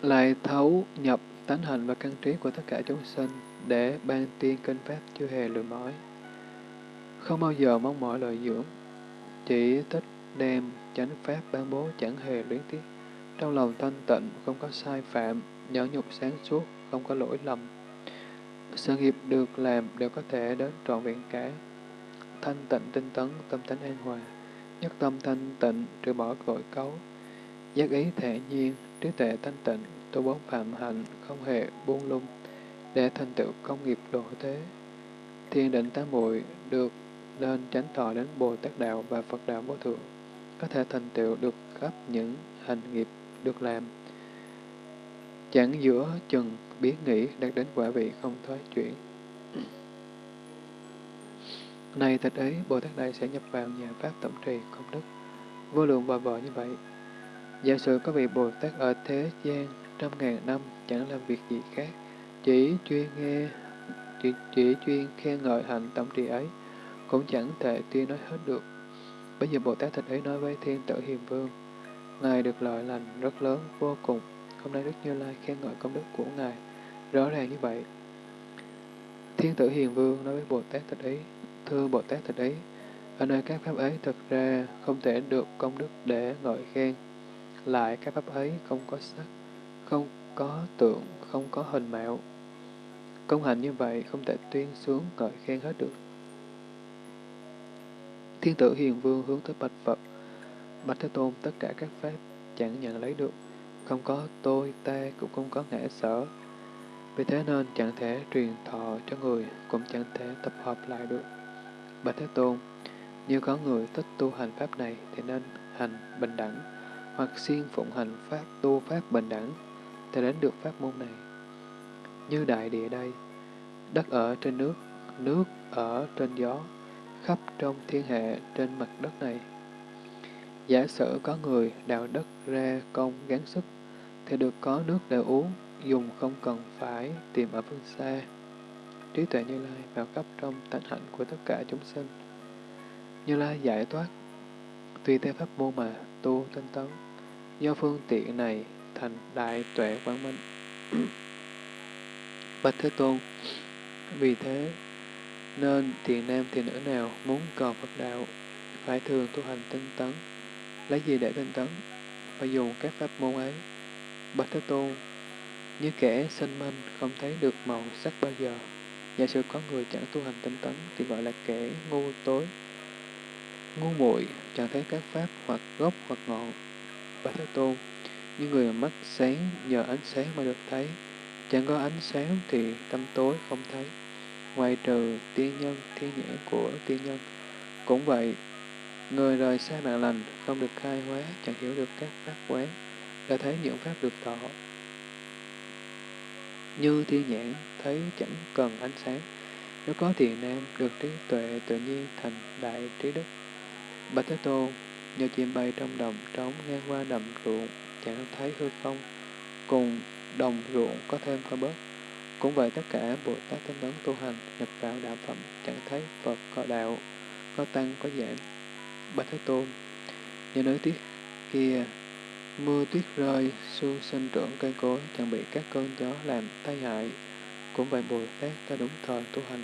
Lại thấu nhập tánh hình và căn trí của tất cả chúng sinh để ban tiên kinh pháp chưa hề lừa mỏi. Không bao giờ mong mỏi lợi dưỡng, chỉ thích đem chánh pháp ban bố chẳng hề luyến tiếc. Trong lòng thanh tịnh, không có sai phạm, nhẫn nhục sáng suốt, không có lỗi lầm. Sự nghiệp được làm đều có thể đến trọn vẹn cả. Thanh tịnh tinh tấn, tâm tánh an hòa. Nhất tâm thanh tịnh, trừ bỏ tội cấu. Giác ý thể nhiên, trí tuệ thanh tịnh, tu bốn phạm hạnh, không hề buông lung, để thành tựu công nghiệp độ thế. Thiên định tám muội được nên tránh thọ đến Bồ Tát Đạo và Phật Đạo Vô Thượng, có thể thành tựu được khắp những hành nghiệp được làm. Chẳng giữa chừng biết nghĩ đạt đến quả vị không thoái chuyển. Này thật ấy, Bồ Tát Đại sẽ nhập vào nhà Pháp tổng trì công đức, vô lượng và vợ như vậy. Giả sử có vị Bồ Tát ở thế gian trăm ngàn năm chẳng làm việc gì khác, chỉ chuyên nghe, chỉ, chỉ chuyên khen ngợi hạnh tổng trì ấy, cũng chẳng thể tuyên nói hết được. Bây giờ Bồ Tát Thích ấy nói với thiên tử hiền vương, Ngài được lợi lành rất lớn vô cùng, hôm nay Đức Như Lai khen ngợi công đức của Ngài rõ ràng như vậy. Thiên tử Hiền Vương nói với Bồ Tát Thích ấy thưa Bồ Tát Thích ấy ở nơi các pháp ấy thật ra không thể được công đức để ngợi khen. Lại các pháp ấy không có sắc, không có tượng, không có hình mạo. Công hành như vậy không thể tuyên xuống ngợi khen hết được. Thiên tử Hiền Vương hướng tới Bạch Phật. Bạch Thế Tôn tất cả các pháp chẳng nhận lấy được. Không có tôi, ta, cũng không có ngã sở. Vì thế nên chẳng thể truyền thọ cho người, cũng chẳng thể tập hợp lại được. Bạch Thế Tôn, như có người thích tu hành pháp này thì nên hành bình đẳng, hoặc siêng phụng hành pháp tu pháp bình đẳng, thì đến được pháp môn này. Như đại địa đây, đất ở trên nước, nước ở trên gió, khắp trong thiên hạ trên mặt đất này. Giả sử có người đào đất ra công gắng sức, thì được có nước để uống, dùng không cần phải tìm ở phương xa. Trí tuệ Như Lai vào khắp trong tánh hạnh của tất cả chúng sinh. Như Lai giải thoát, tùy theo pháp môn mà tu tinh tấn, do phương tiện này thành đại tuệ quang minh. Bạch Thế Tôn, vì thế nên thiền nam thiền nữ nào muốn cầu Phật đạo phải thường tu hành tinh tấn. Lấy gì để tinh tấn? Phải dùng các pháp môn ấy. Bạch Thế Tôn, như kẻ sinh manh không thấy được màu sắc bao giờ. Giả sử có người chẳng tu hành tinh tấn thì gọi là kẻ ngu tối, ngu muội chẳng thấy các pháp hoặc gốc hoặc ngọn. Bạch Thế Tôn, những người mắt sáng nhờ ánh sáng mà được thấy, chẳng có ánh sáng thì tâm tối không thấy. Ngoài trừ tiên nhân, thiên nhãn của tiên nhân. Cũng vậy, người rời xa mạng lành, không được khai hóa, chẳng hiểu được các pháp quán, đã thấy những pháp được tỏ. Như thiên nhãn, thấy chẳng cần ánh sáng. Nếu có thiền nam, được trí tuệ tự nhiên thành đại trí đức. Bạch Thế Tôn, như chim bay trong đồng trống ngang qua đầm ruộng, chẳng thấy hư không, cùng đồng ruộng có thêm có bớt. Cũng vậy tất cả Bồ Tát tinh tấn tu hành, nhập vào đạo phẩm, chẳng thấy Phật có đạo, có tăng, có giảm. Bạch Thế Tôn, như nơi tiết kia, mưa tuyết rơi, xương sinh trưởng cây cối, chẳng bị các cơn gió làm tai hại. Cũng vậy Bồ Tát ta đúng thời tu hành,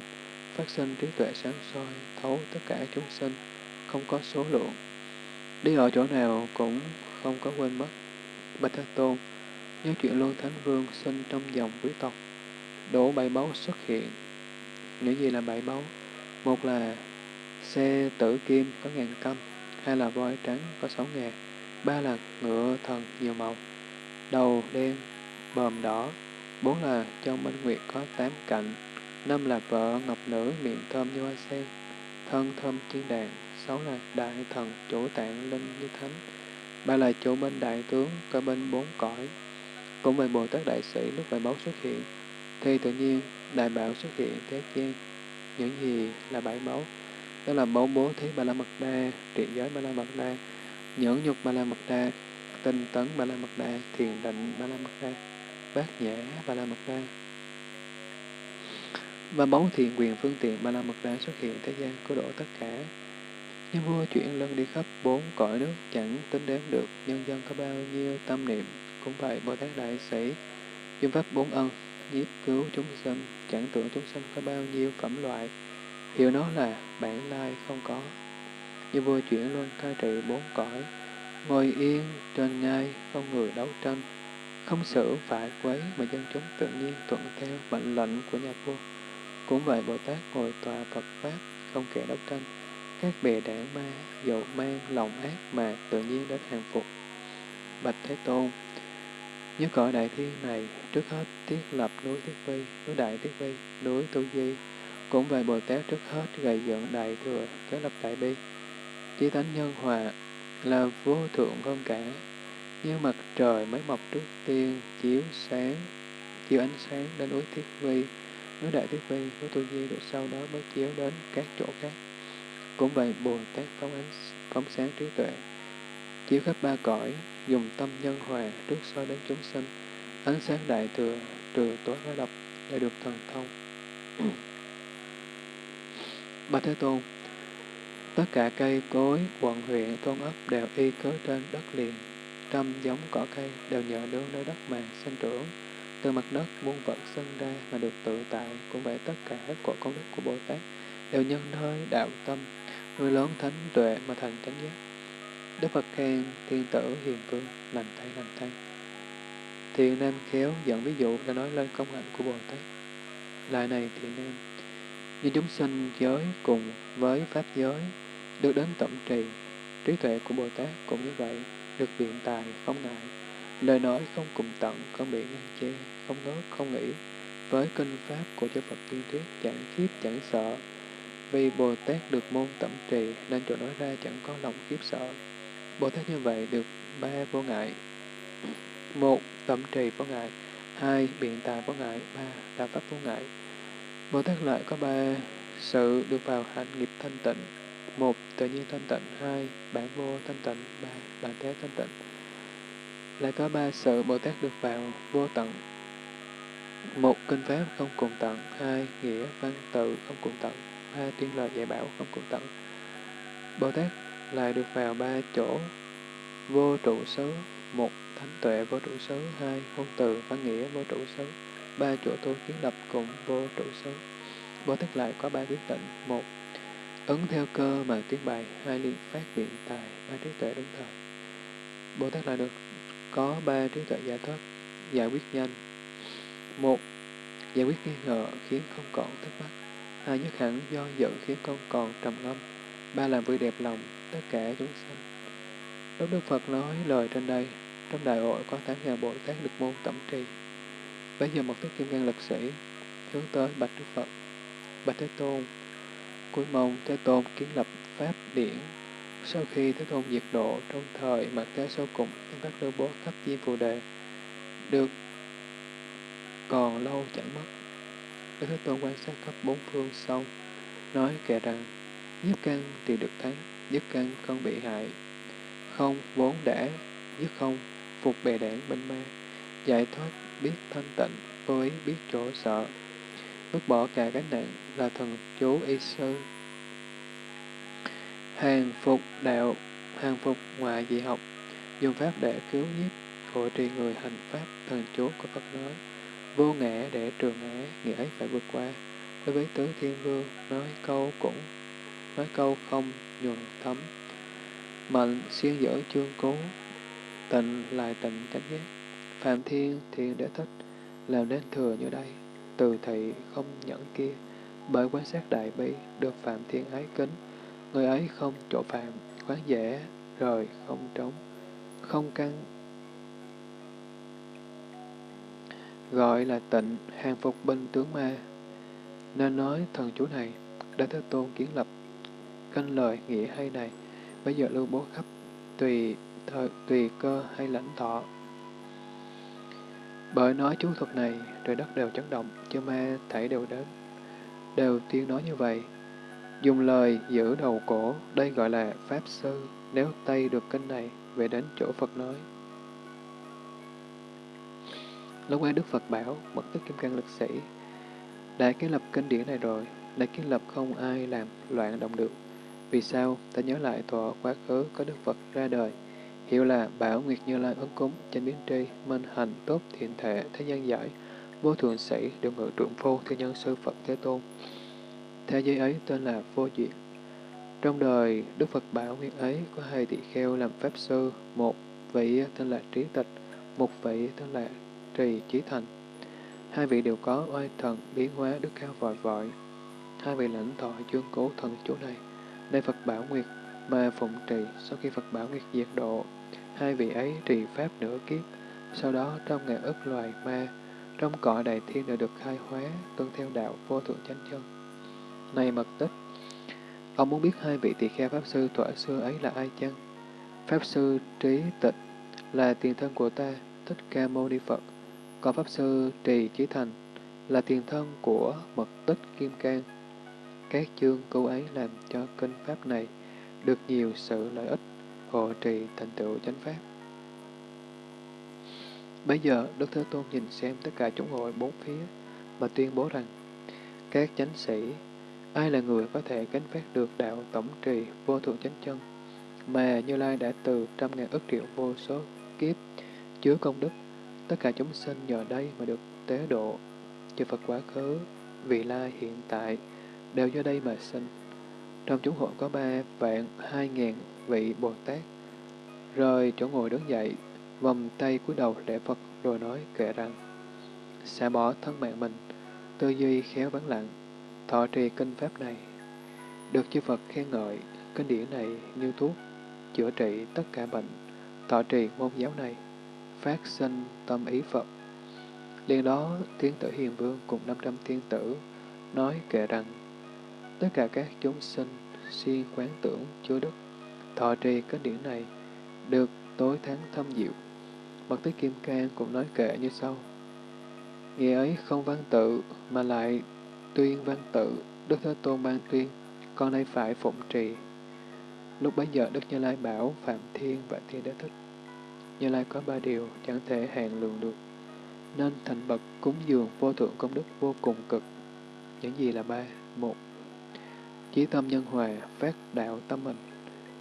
phát sinh trí tuệ sáng soi, thấu tất cả chúng sinh, không có số lượng. Đi ở chỗ nào cũng không có quên mất. Bạch Thế Tôn, nhớ chuyện Lương Thánh Vương sinh trong dòng quý tộc, đổ bảy báu xuất hiện. Những gì là bảy báu? Một là xe tử kim có ngàn cân, hai là voi trắng có sáu ngàn, ba là ngựa thần nhiều màu, đầu đen, bờm đỏ, bốn là châu minh nguyệt có tám cạnh, năm là vợ ngọc nữ miệng thơm như hoa sen, thân thơm thiên đàn, sáu là đại thần chủ tạng linh như thánh, ba là chủ bên đại tướng cơ bên bốn cõi. Cũng về Bồ Tát Đại Sĩ lúc bảy báu xuất hiện, thì tự nhiên đại bảo xuất hiện thế gian. Những gì là bảy báu? Đó là báu bố thí ba la mật đa, trị giới ba la mật đa, nhẫn nhục ba la mật đa, tinh tấn ba la mật đa, thiền định ba la mật đa, bát nhã ba la mật đa. Và báu thiện quyền phương tiện ba la mật đa xuất hiện thế gian cứu độ tất cả. Như vua chuyển lần đi khắp bốn cõi nước chẳng tính đếm được nhân dân có bao nhiêu tâm niệm. Cũng vậy Bồ Tát Đại Sĩ dùng pháp bốn ân nhiếp cứu chúng sinh, chẳng tưởng chúng sinh có bao nhiêu phẩm loại, hiểu nó là bản lai không có. Như vua chuyển luân cai trị bốn cõi, ngồi yên trên ngai, không người đấu tranh, không xử phải quấy mà dân chúng tự nhiên thuận theo mệnh lệnh của nhà vua. Cũng vậy Bồ Tát ngồi tòa Phật Pháp, không kẻ đấu tranh, các bè đảng ma, dầu mang lòng ác mà tự nhiên đến hàng phục. Bạch Thế Tôn, như cõi đại thiên này, trước hết thiết lập núi Thiết Vi, núi Đại Thiết Vi, núi Tu Di. Cũng về Bồ Tát trước hết gây dựng đại thừa, kế lập đại bi. Chí tánh nhân hòa là vô thượng hơn cả, như mặt trời mới mọc trước tiên, chiếu sáng, chiếu ánh sáng đến núi Thiết Vi, núi Đại Thiết Vi, núi Tu Di, rồi sau đó mới chiếu đến các chỗ khác. Cũng vậy Bồ Tát phóng ánh, phóng sáng trí tuệ, chiếu khắp ba cõi, dùng tâm nhân hòa trước soi đến chúng sinh, ánh sáng đại thừa, trừ tối hóa độc, để được thần thông. Bà Thế Tôn, tất cả cây cối, quận huyện, thôn ấp đều y cớ trên đất liền. trăm giống cỏ cây đều nhờ nương nơi đất mà sinh trưởng. Từ mặt đất muôn vật sinh ra mà được tự tại, cũng vậy tất cả của công đức của Bồ Tát đều nhân nơi đạo tâm, nuôi lớn thánh tuệ mà thành chánh giác. Đức Phật khen thiên tử hiền vương, lành thay lành thay. Thiện nam khéo dẫn ví dụ để nói lên công hạnh của Bồ Tát. Lại này thiện nam, như chúng sinh giới cùng với Pháp giới, được đến tổng trì, trí tuệ của Bồ Tát cũng như vậy, được biện tài, không ngại, lời nói không cùng tận, không bị ngăn che, không nói không nghĩ, với kinh Pháp của chư Phật tiên thuyết chẳng khiếp, chẳng sợ. Vì Bồ Tát được môn tẩm trì, nên chỗ nói ra chẳng có lòng khiếp sợ. Bồ Tát như vậy được ba vô ngại. Một, tẩm trì vô ngại. Hai, biện tài vô ngại. Ba, đạo pháp vô ngại. Bồ Tát lại có ba sự được vào hạnh nghiệp thanh tịnh. Một, tự nhiên thanh tịnh. Hai, bản vô thanh tịnh. Ba, bản thế thanh tịnh. Lại có ba sự Bồ Tát được vào vô tận. Một, kinh pháp không cùng tận. Hai, nghĩa văn tự không cùng tận. Ba, tuyên lời dạy bảo không cùng tận. Bồ Tát lại được vào ba chỗ vô trụ xứ. Một, thánh tuệ vô trụ xứ. Hai, ngôn từ văn nghĩa vô trụ xứ ba chỗ tu kiến lập cùng vô trụ xứ. Bồ Tát lại có ba quyết định, Một, ứng theo cơ mà tuyên bày Hai, liên phát biện tài. Ba, trí tuệ đúng thời. Bồ Tát lại được có ba trí tuệ giải thoát, giải quyết nhanh. Một, giải quyết nghi ngờ khiến không còn thắc mắc. Hai, nhất hẳn do dự khiến con còn trầm ngâm. Ba, làm vui đẹp lòng tất cả chúng sanh. Lúc Đức Phật nói lời trên đây, trong đại hội có tám ngàn Bồ Tát được môn tẩm trì. Bây giờ một tức kim ngang lực sĩ hướng tới Bạch Đức Phật. Bạch Thế Tôn, cuối mong Thế Tôn kiến lập Pháp điển. Sau khi Thế Tôn diệt độ trong thời mà thế sau cùng trong các lưu bố khắp diêm phù đề, được còn lâu chẳng mất. Đức Thế Tôn quan sát khắp bốn phương xong, nói kệ rằng, nhất căn thì được thắng, nhất căn không bị hại, không vốn đã, nhất không, phục bè đảng bên ma, giải thoát biết thanh tịnh, với biết chỗ sợ. Vứt bỏ cả gánh nặng là thần chú y sư. Hàng phục đạo, hàng phục ngoại dị học, dùng pháp để cứu nhiếp, hộ trì người hành pháp, thần chú của Phật nói. Vô ngã để trường ngã, nghĩa ấy phải vượt qua. Đối với tứ thiên vương, nói câu cũng, nói câu không, nhuần thấm. Mệnh xuyên dở chương cố, tịnh lại tịnh chánh giác. Phạm Thiên thiên để thích, làm nên thừa như đây, từ thị không nhẫn kia, bởi quan sát đại bi, được Phạm Thiên ái kính, người ấy không chỗ phạm, quán dễ, rời, không trống, không căng, gọi là tịnh, hàng phục binh tướng ma. Nên nói thần chú này, đã Thế Tôn kiến lập, canh lời nghĩa hay này, bây giờ lưu bố khắp, tùy thời, tùy cơ hay lãnh thọ, bởi nói chú thuật này, trời đất đều chấn động, chư ma thảy đều đến, đều tiên nói như vậy. Dùng lời giữ đầu cổ, đây gọi là Pháp Sư, nếu Tây được kinh này, về đến chỗ Phật nói. Lúc ấy Đức Phật bảo, mật tức kim cang lực sĩ, đã kiến lập kinh điển này rồi, đã kiến lập không ai làm loạn động được. Vì sao? Ta nhớ lại thọ quá khứ có Đức Phật ra đời, hiểu là Bảo Nguyệt Như Lai ứng cúng, chánh biến tri, minh hành, tốt, thiện thể, thế gian giải, vô thượng sĩ, được ngự trượng phu, thiên nhân sư Phật Thế Tôn. Thế giới ấy tên là Vô diệt Trong đời, Đức Phật Bảo Nguyệt ấy có hai tỳ kheo làm Pháp Sư, một vị tên là Trí Tịch, một vị tên là Trì chí Thành. Hai vị đều có oai thần biến hóa đức cao vội vội. Hai vị lãnh thọ chương cố thần chỗ này. nơi Phật Bảo Nguyệt mà phụng trì sau khi Phật Bảo Nguyệt diệt độ Hai vị ấy trì pháp nửa kiếp, sau đó trong ngày ức loài ma, trong cõi đại thiên đã được khai hóa, tuân theo đạo vô thượng chánh chân. Này mật tích, ông muốn biết hai vị tỳ kheo Pháp Sư thuở xưa ấy là ai chăng? Pháp Sư Trí Tịch là tiền thân của ta, Thích Ca Mâu Ni Phật, có Pháp Sư Trì Chí Thành là tiền thân của mật tích Kim Cang. Các chương câu ấy làm cho kinh Pháp này được nhiều sự lợi ích hộ trì thành tựu chánh pháp. Bây giờ, Đức Thế Tôn nhìn xem tất cả chúng hội bốn phía và tuyên bố rằng các chánh sĩ, ai là người có thể gánh phát được đạo tổng trì vô thượng chánh chân mà Như Lai đã từ trăm ngàn ức triệu vô số kiếp, chứa công đức. Tất cả chúng sinh nhờ đây mà được tế độ. Chư Phật quá khứ, vị lai hiện tại, đều do đây mà sinh. Trong chúng hội có ba vạn hai ngàn vị Bồ Tát. Rời chỗ ngồi đứng dậy, vòng tay cúi đầu lễ Phật rồi nói kệ rằng xả bỏ thân mạng mình, tư duy khéo vắng lặng, thọ trì kinh pháp này. Được chư Phật khen ngợi, kinh điển này như thuốc, chữa trị tất cả bệnh, thọ trì môn giáo này, phát sinh tâm ý Phật. Liên đó, thiên tử hiền vương cùng 500 thiên tử nói kệ rằng, tất cả các chúng sinh siêng quán tưởng chứa đức, thọ trì các điển này, được tối thắng thâm diệu. Mật tích Kim Cang cũng nói kệ như sau. Nghĩa ấy không văn tự, mà lại tuyên văn tự, Đức Thế Tôn ban tuyên, con nay phải phụng trì. Lúc bấy giờ Đức Như Lai bảo Phạm Thiên và Thiên Đế Thích. Như Lai có ba điều chẳng thể hạn lượng được, nên thành bậc cúng dường vô thượng công đức vô cùng cực. Những gì là ba? Một, chí tâm nhân hòa, phát đạo tâm mình.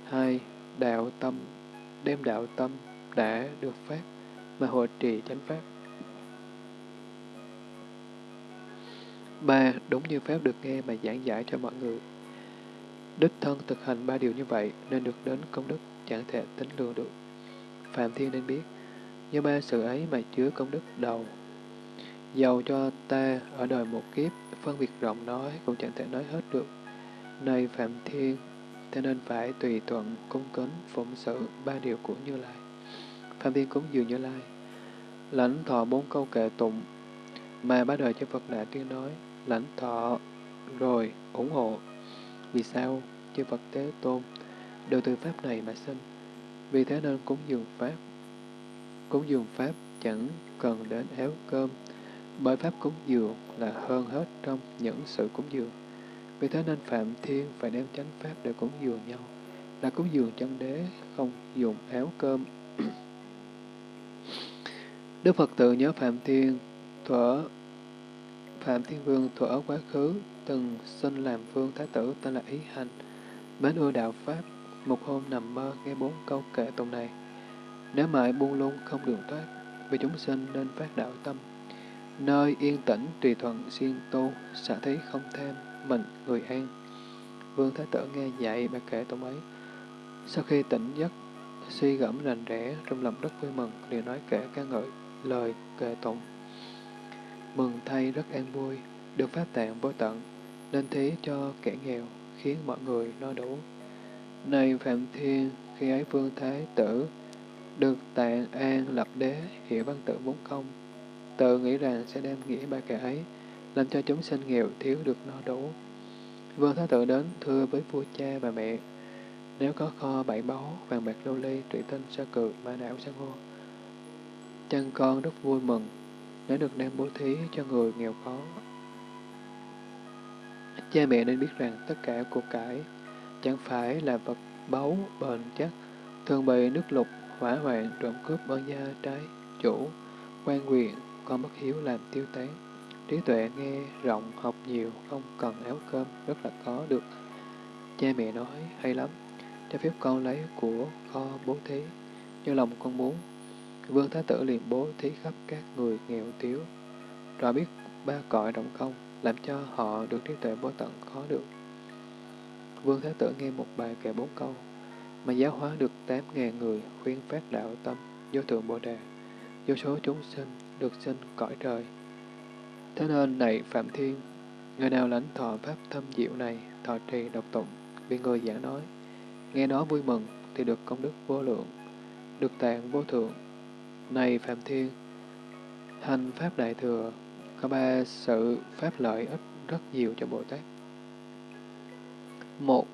Hai, đạo tâm, đem đạo tâm đã được phát mà hội trì chánh pháp. Ba, đúng như Pháp được nghe mà giảng giải cho mọi người. Đích thân thực hành ba điều như vậy nên được đến công đức chẳng thể tính lường được. Phạm Thiên nên biết, như ba sự ấy mà chứa công đức đầu. Giàu cho ta ở đời một kiếp, phân biệt rộng nói cũng chẳng thể nói hết được. Này Phạm Thiên, ta nên phải tùy thuận, cung kính, phụng sự ba điều của Như Lai. Phạm Thiên cúng dường Như Lai, lãnh thọ bốn câu kệ tụng, mà ba đời cho Phật đã tuyên nói, lãnh thọ rồi ủng hộ. Vì sao? Chư Phật Tế Tôn đều từ Pháp này mà sinh. Vì thế nên cúng dường Pháp. Cúng dường Pháp chẳng cần đến áo cơm, bởi Pháp cúng dường là hơn hết trong những sự cúng dường. Vì thế nên Phạm Thiên phải đem chánh Pháp để cúng dường nhau, là cúng dường chân đế, không dùng áo cơm. Đức Phật tự nhớ Phạm Thiên thuở Phạm Thiên Vương thuở quá khứ từng sinh làm vương thái tử tên là Ý Hành, mến ưa đạo Pháp, một hôm nằm mơ nghe bốn câu kệ tụng này. Nếu mãi buông lung không đường thoát, vì chúng sinh nên phát đạo tâm. Nơi yên tĩnh tùy thuận siêng tu, xả thí không thêm, mình người an. Vương Thái Tử nghe dạy bài kệ tụng ấy. Sau khi tỉnh giấc, suy gẫm rành rẽ, trong lòng rất vui mừng, liền nói kệ ca ngợi lời kệ tụng. Mừng thay rất an vui, được pháp tạng vô tận, nên thế cho kẻ nghèo, khiến mọi người no đủ. Này Phạm Thiên, khi ấy Vương Thái Tử được tạng an lập đế hiểu văn tự bốn công, tự nghĩ rằng sẽ đem nghĩa ba kẻ ấy, làm cho chúng sinh nghèo thiếu được no đủ. Vương Thái Tử đến thưa với vua cha và mẹ, nếu có kho bảy báu, vàng bạc lưu ly, thủy tinh, sa cự ma não, san hô, chân con rất vui mừng nếu được đem bố thí cho người nghèo khó. Cha mẹ nên biết rằng tất cả cuộc cải chẳng phải là vật báu bền chắc, thường bị nước lục, hỏa hoạn, trộm cướp bơn gia trái, chủ, quan quyền, con bất hiếu làm tiêu tán. Trí tuệ nghe rộng, học nhiều, không cần áo cơm, rất là có được. Cha mẹ nói, hay lắm, cho phép con lấy của kho bố thí, như lòng con muốn, Vương Thái Tử liền bố thí khắp các người nghèo thiếu, rõ biết ba cõi động không, làm cho họ được trí tuệ vô tận khó được. Vương Thái Tử nghe một bài kể bốn câu, mà giáo hóa được tám ngàn người khuyên phát đạo tâm, vô thượng Bồ Đề, vô số chúng sinh được sinh cõi trời. Thế nên này Phạm Thiên, người nào lãnh thọ pháp thâm diệu này, thọ trì độc tụng, vì người giảng nói, nghe nó vui mừng thì được công đức vô lượng, được tạng vô thượng, này Phạm Thiên, hành Pháp Đại Thừa có ba sự Pháp lợi ích rất nhiều cho Bồ Tát. Một,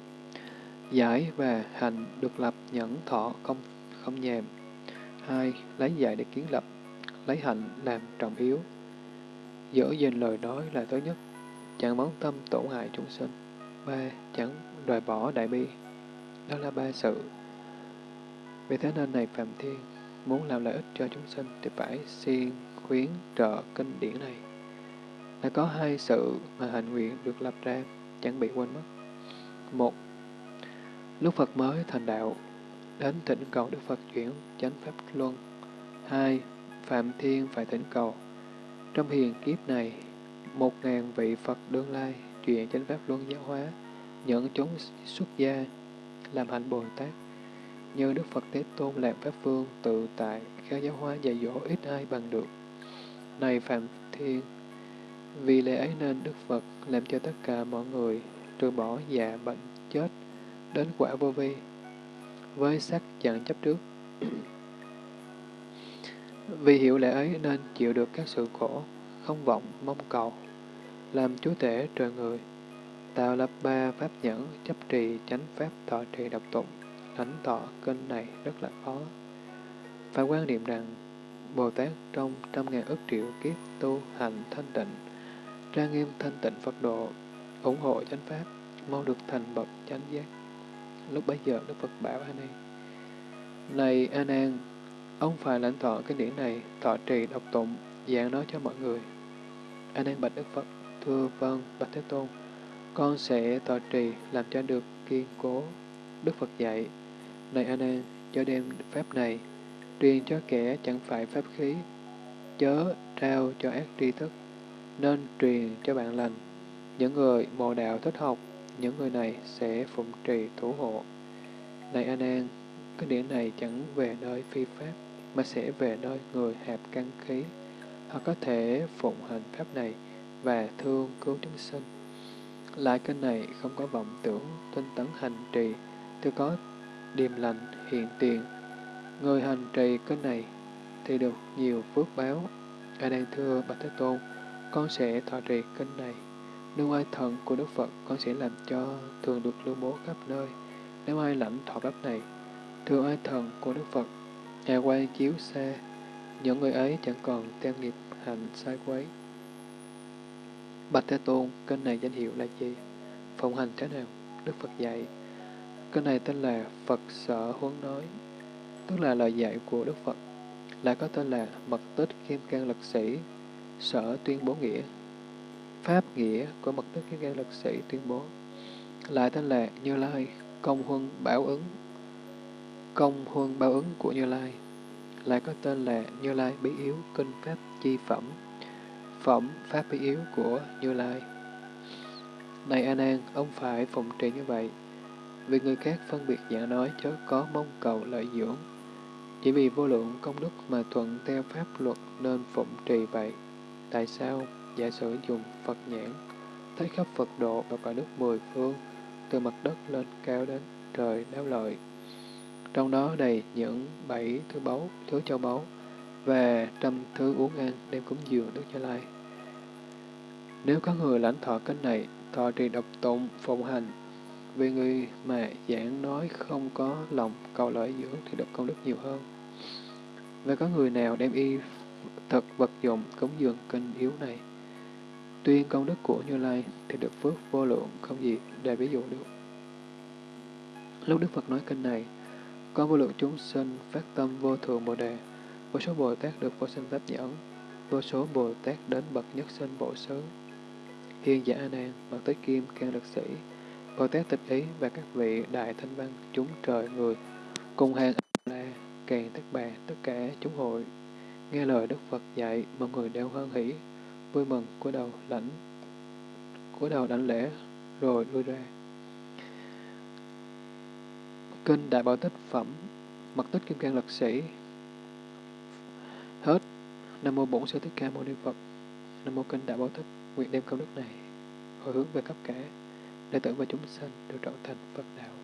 giải và hành được lập nhẫn thọ không không nhàm. Hai, lấy giải để kiến lập, lấy hành làm trọng yếu. Giữ gìn lời nói là tối nhất, chẳng bóng tâm tổn hại chúng sinh. Ba, chẳng đòi bỏ đại bi. Đó là ba sự. Vì thế nên này Phạm Thiên, Muốn làm lợi ích cho chúng sinh thì phải siêng khuyến trợ kinh điển này. Đã có hai sự mà hạnh nguyện được lập ra, chẳng bị quên mất. Một, lúc Phật mới thành đạo, đến thỉnh cầu Đức Phật chuyển chánh Pháp Luân, Hai, Phạm Thiên phải thỉnh cầu. Trong hiền kiếp này, một ngàn vị Phật đương lai chuyển chánh pháp luân giáo hóa, nhận chúng xuất gia, làm hạnh Bồ Tát. Như Đức Phật Thế Tôn làm Pháp Vương tự tại, khéo giáo hóa dạy dỗ ít ai bằng được. Này Phạm Thiên, vì lẽ ấy nên Đức Phật làm cho tất cả mọi người từ bỏ già bệnh chết đến quả vô vi với sắc chẳng chấp trước. Vì hiểu lẽ ấy nên chịu được các sự khổ, không vọng, mong cầu, làm chúa tể trời người, tạo lập ba pháp nhẫn, chấp trì, chánh pháp, thọ trì, độc tụng, thánh thọ kênh này rất là khó. Phải quan niệm rằng, Bồ Tát trong trăm ngàn ức triệu kiếp tu hành thanh tịnh, trang nghiêm thanh tịnh Phật độ, ủng hộ chánh pháp, mau được thành bậc chánh giác. Lúc bấy giờ Đức Phật bảo A Nan, Này A Nan, ông phải lãnh thọ cái điển này, thọ trì độc tụng, giảng nói cho mọi người. A Nan bạch Đức Phật, thưa vâng, bạch Thế Tôn, con sẽ thọ trì làm cho được kiên cố. Đức Phật dạy, Này A Nan, cho đem pháp này, truyền cho kẻ chẳng phải pháp khí, chớ trao cho ác tri thức, nên truyền cho bạn lành. Những người mồ đạo thích học, những người này sẽ phụng trì thủ hộ. Này A An, cái điển này chẳng về nơi phi pháp, mà sẽ về nơi người hạp căn khí. Họ có thể phụng hành pháp này và thương cứu chúng sinh. Lại kênh này không có vọng tưởng, tinh tấn hành trì, tôi có điềm lành, hiện tiền. Người hành trì kênh này thì được nhiều phước báo. A Nan thưa Bạch Thế Tôn, con sẽ thọ trì kinh này. Nếu ai thần của Đức Phật, con sẽ làm cho thường được lưu bố khắp nơi. Nếu ai lãnh thọ pháp này, thường ai thần của Đức Phật, nhà quay chiếu xa, những người ấy chẳng còn theo nghiệp hành sai quấy. Bạch Thế Tôn, kênh này danh hiệu là gì? Phòng hành thế nào? Đức Phật dạy. Kênh này tên là Phật Sở Huấn Nói, tức là lời dạy của Đức Phật. Lại có tên là Mật Tích Kim Cang Lực Sĩ, Sở Tuyên Bố Nghĩa, Pháp Nghĩa của Mật đức kiến Cang Lực Sĩ tuyên bố. Lại tên là Như Lai, Công Huân Bảo ứng, Công Huân Bảo ứng của Như Lai. Lại có tên là Như Lai Bí Yếu Kinh Pháp Chi Phẩm, Phẩm Pháp Bí Yếu của Như Lai. Này An An, ông phải phụng trì như vậy, vì người khác phân biệt giả nói chớ có mong cầu lợi dưỡng. Chỉ vì vô lượng công đức mà thuận theo pháp luật nên phụng trì vậy. Tại sao? Giả sử dùng Phật nhãn, thấy khắp Phật độ và cõi đức mười phương, từ mặt đất lên cao đến trời đáo lợi. Trong đó đầy những bảy thứ báu, thứ châu báu, và trăm thứ uống ăn đem cúng dường Đức Như Lai. Nếu có người lãnh thọ kênh này, thọ trì độc tụng, phụng hành, vì người mà giảng nói không có lòng cầu lợi dưỡng thì được công đức nhiều hơn. Và có người nào đem y thực vật dụng cúng dường kinh yếu này, Tuy công đức của Như Lai thì được phước vô lượng không gì để ví dụ được. Lúc Đức Phật nói kinh này, có vô lượng chúng sinh phát tâm vô thường Bồ Đề, vô số Bồ Tát được vô sinh pháp nhẫn, vô số Bồ Tát đến bậc nhất sinh bộ xứ. Hiền giả A Nan, bậc tới kim can lực sĩ, Bồ Tát tịch ý và các vị đại thanh văn chúng trời người cùng hàng la càng tất bà tất cả chúng hội nghe lời Đức Phật dạy mọi người đều hoan hỷ vui mừng, cúi đầu lãnh, cúi đầu đảnh lễ, rồi lui ra. Kinh đại bảo tích phẩm, mật tích kim cang lực sĩ. Hết. Nam mô bổn sư thích ca mâu ni phật. Nam mô kinh đại bảo tích, nguyện đem công đức này hồi hướng về khắp cả đệ tử và chúng sanh đều trở thành phật đạo.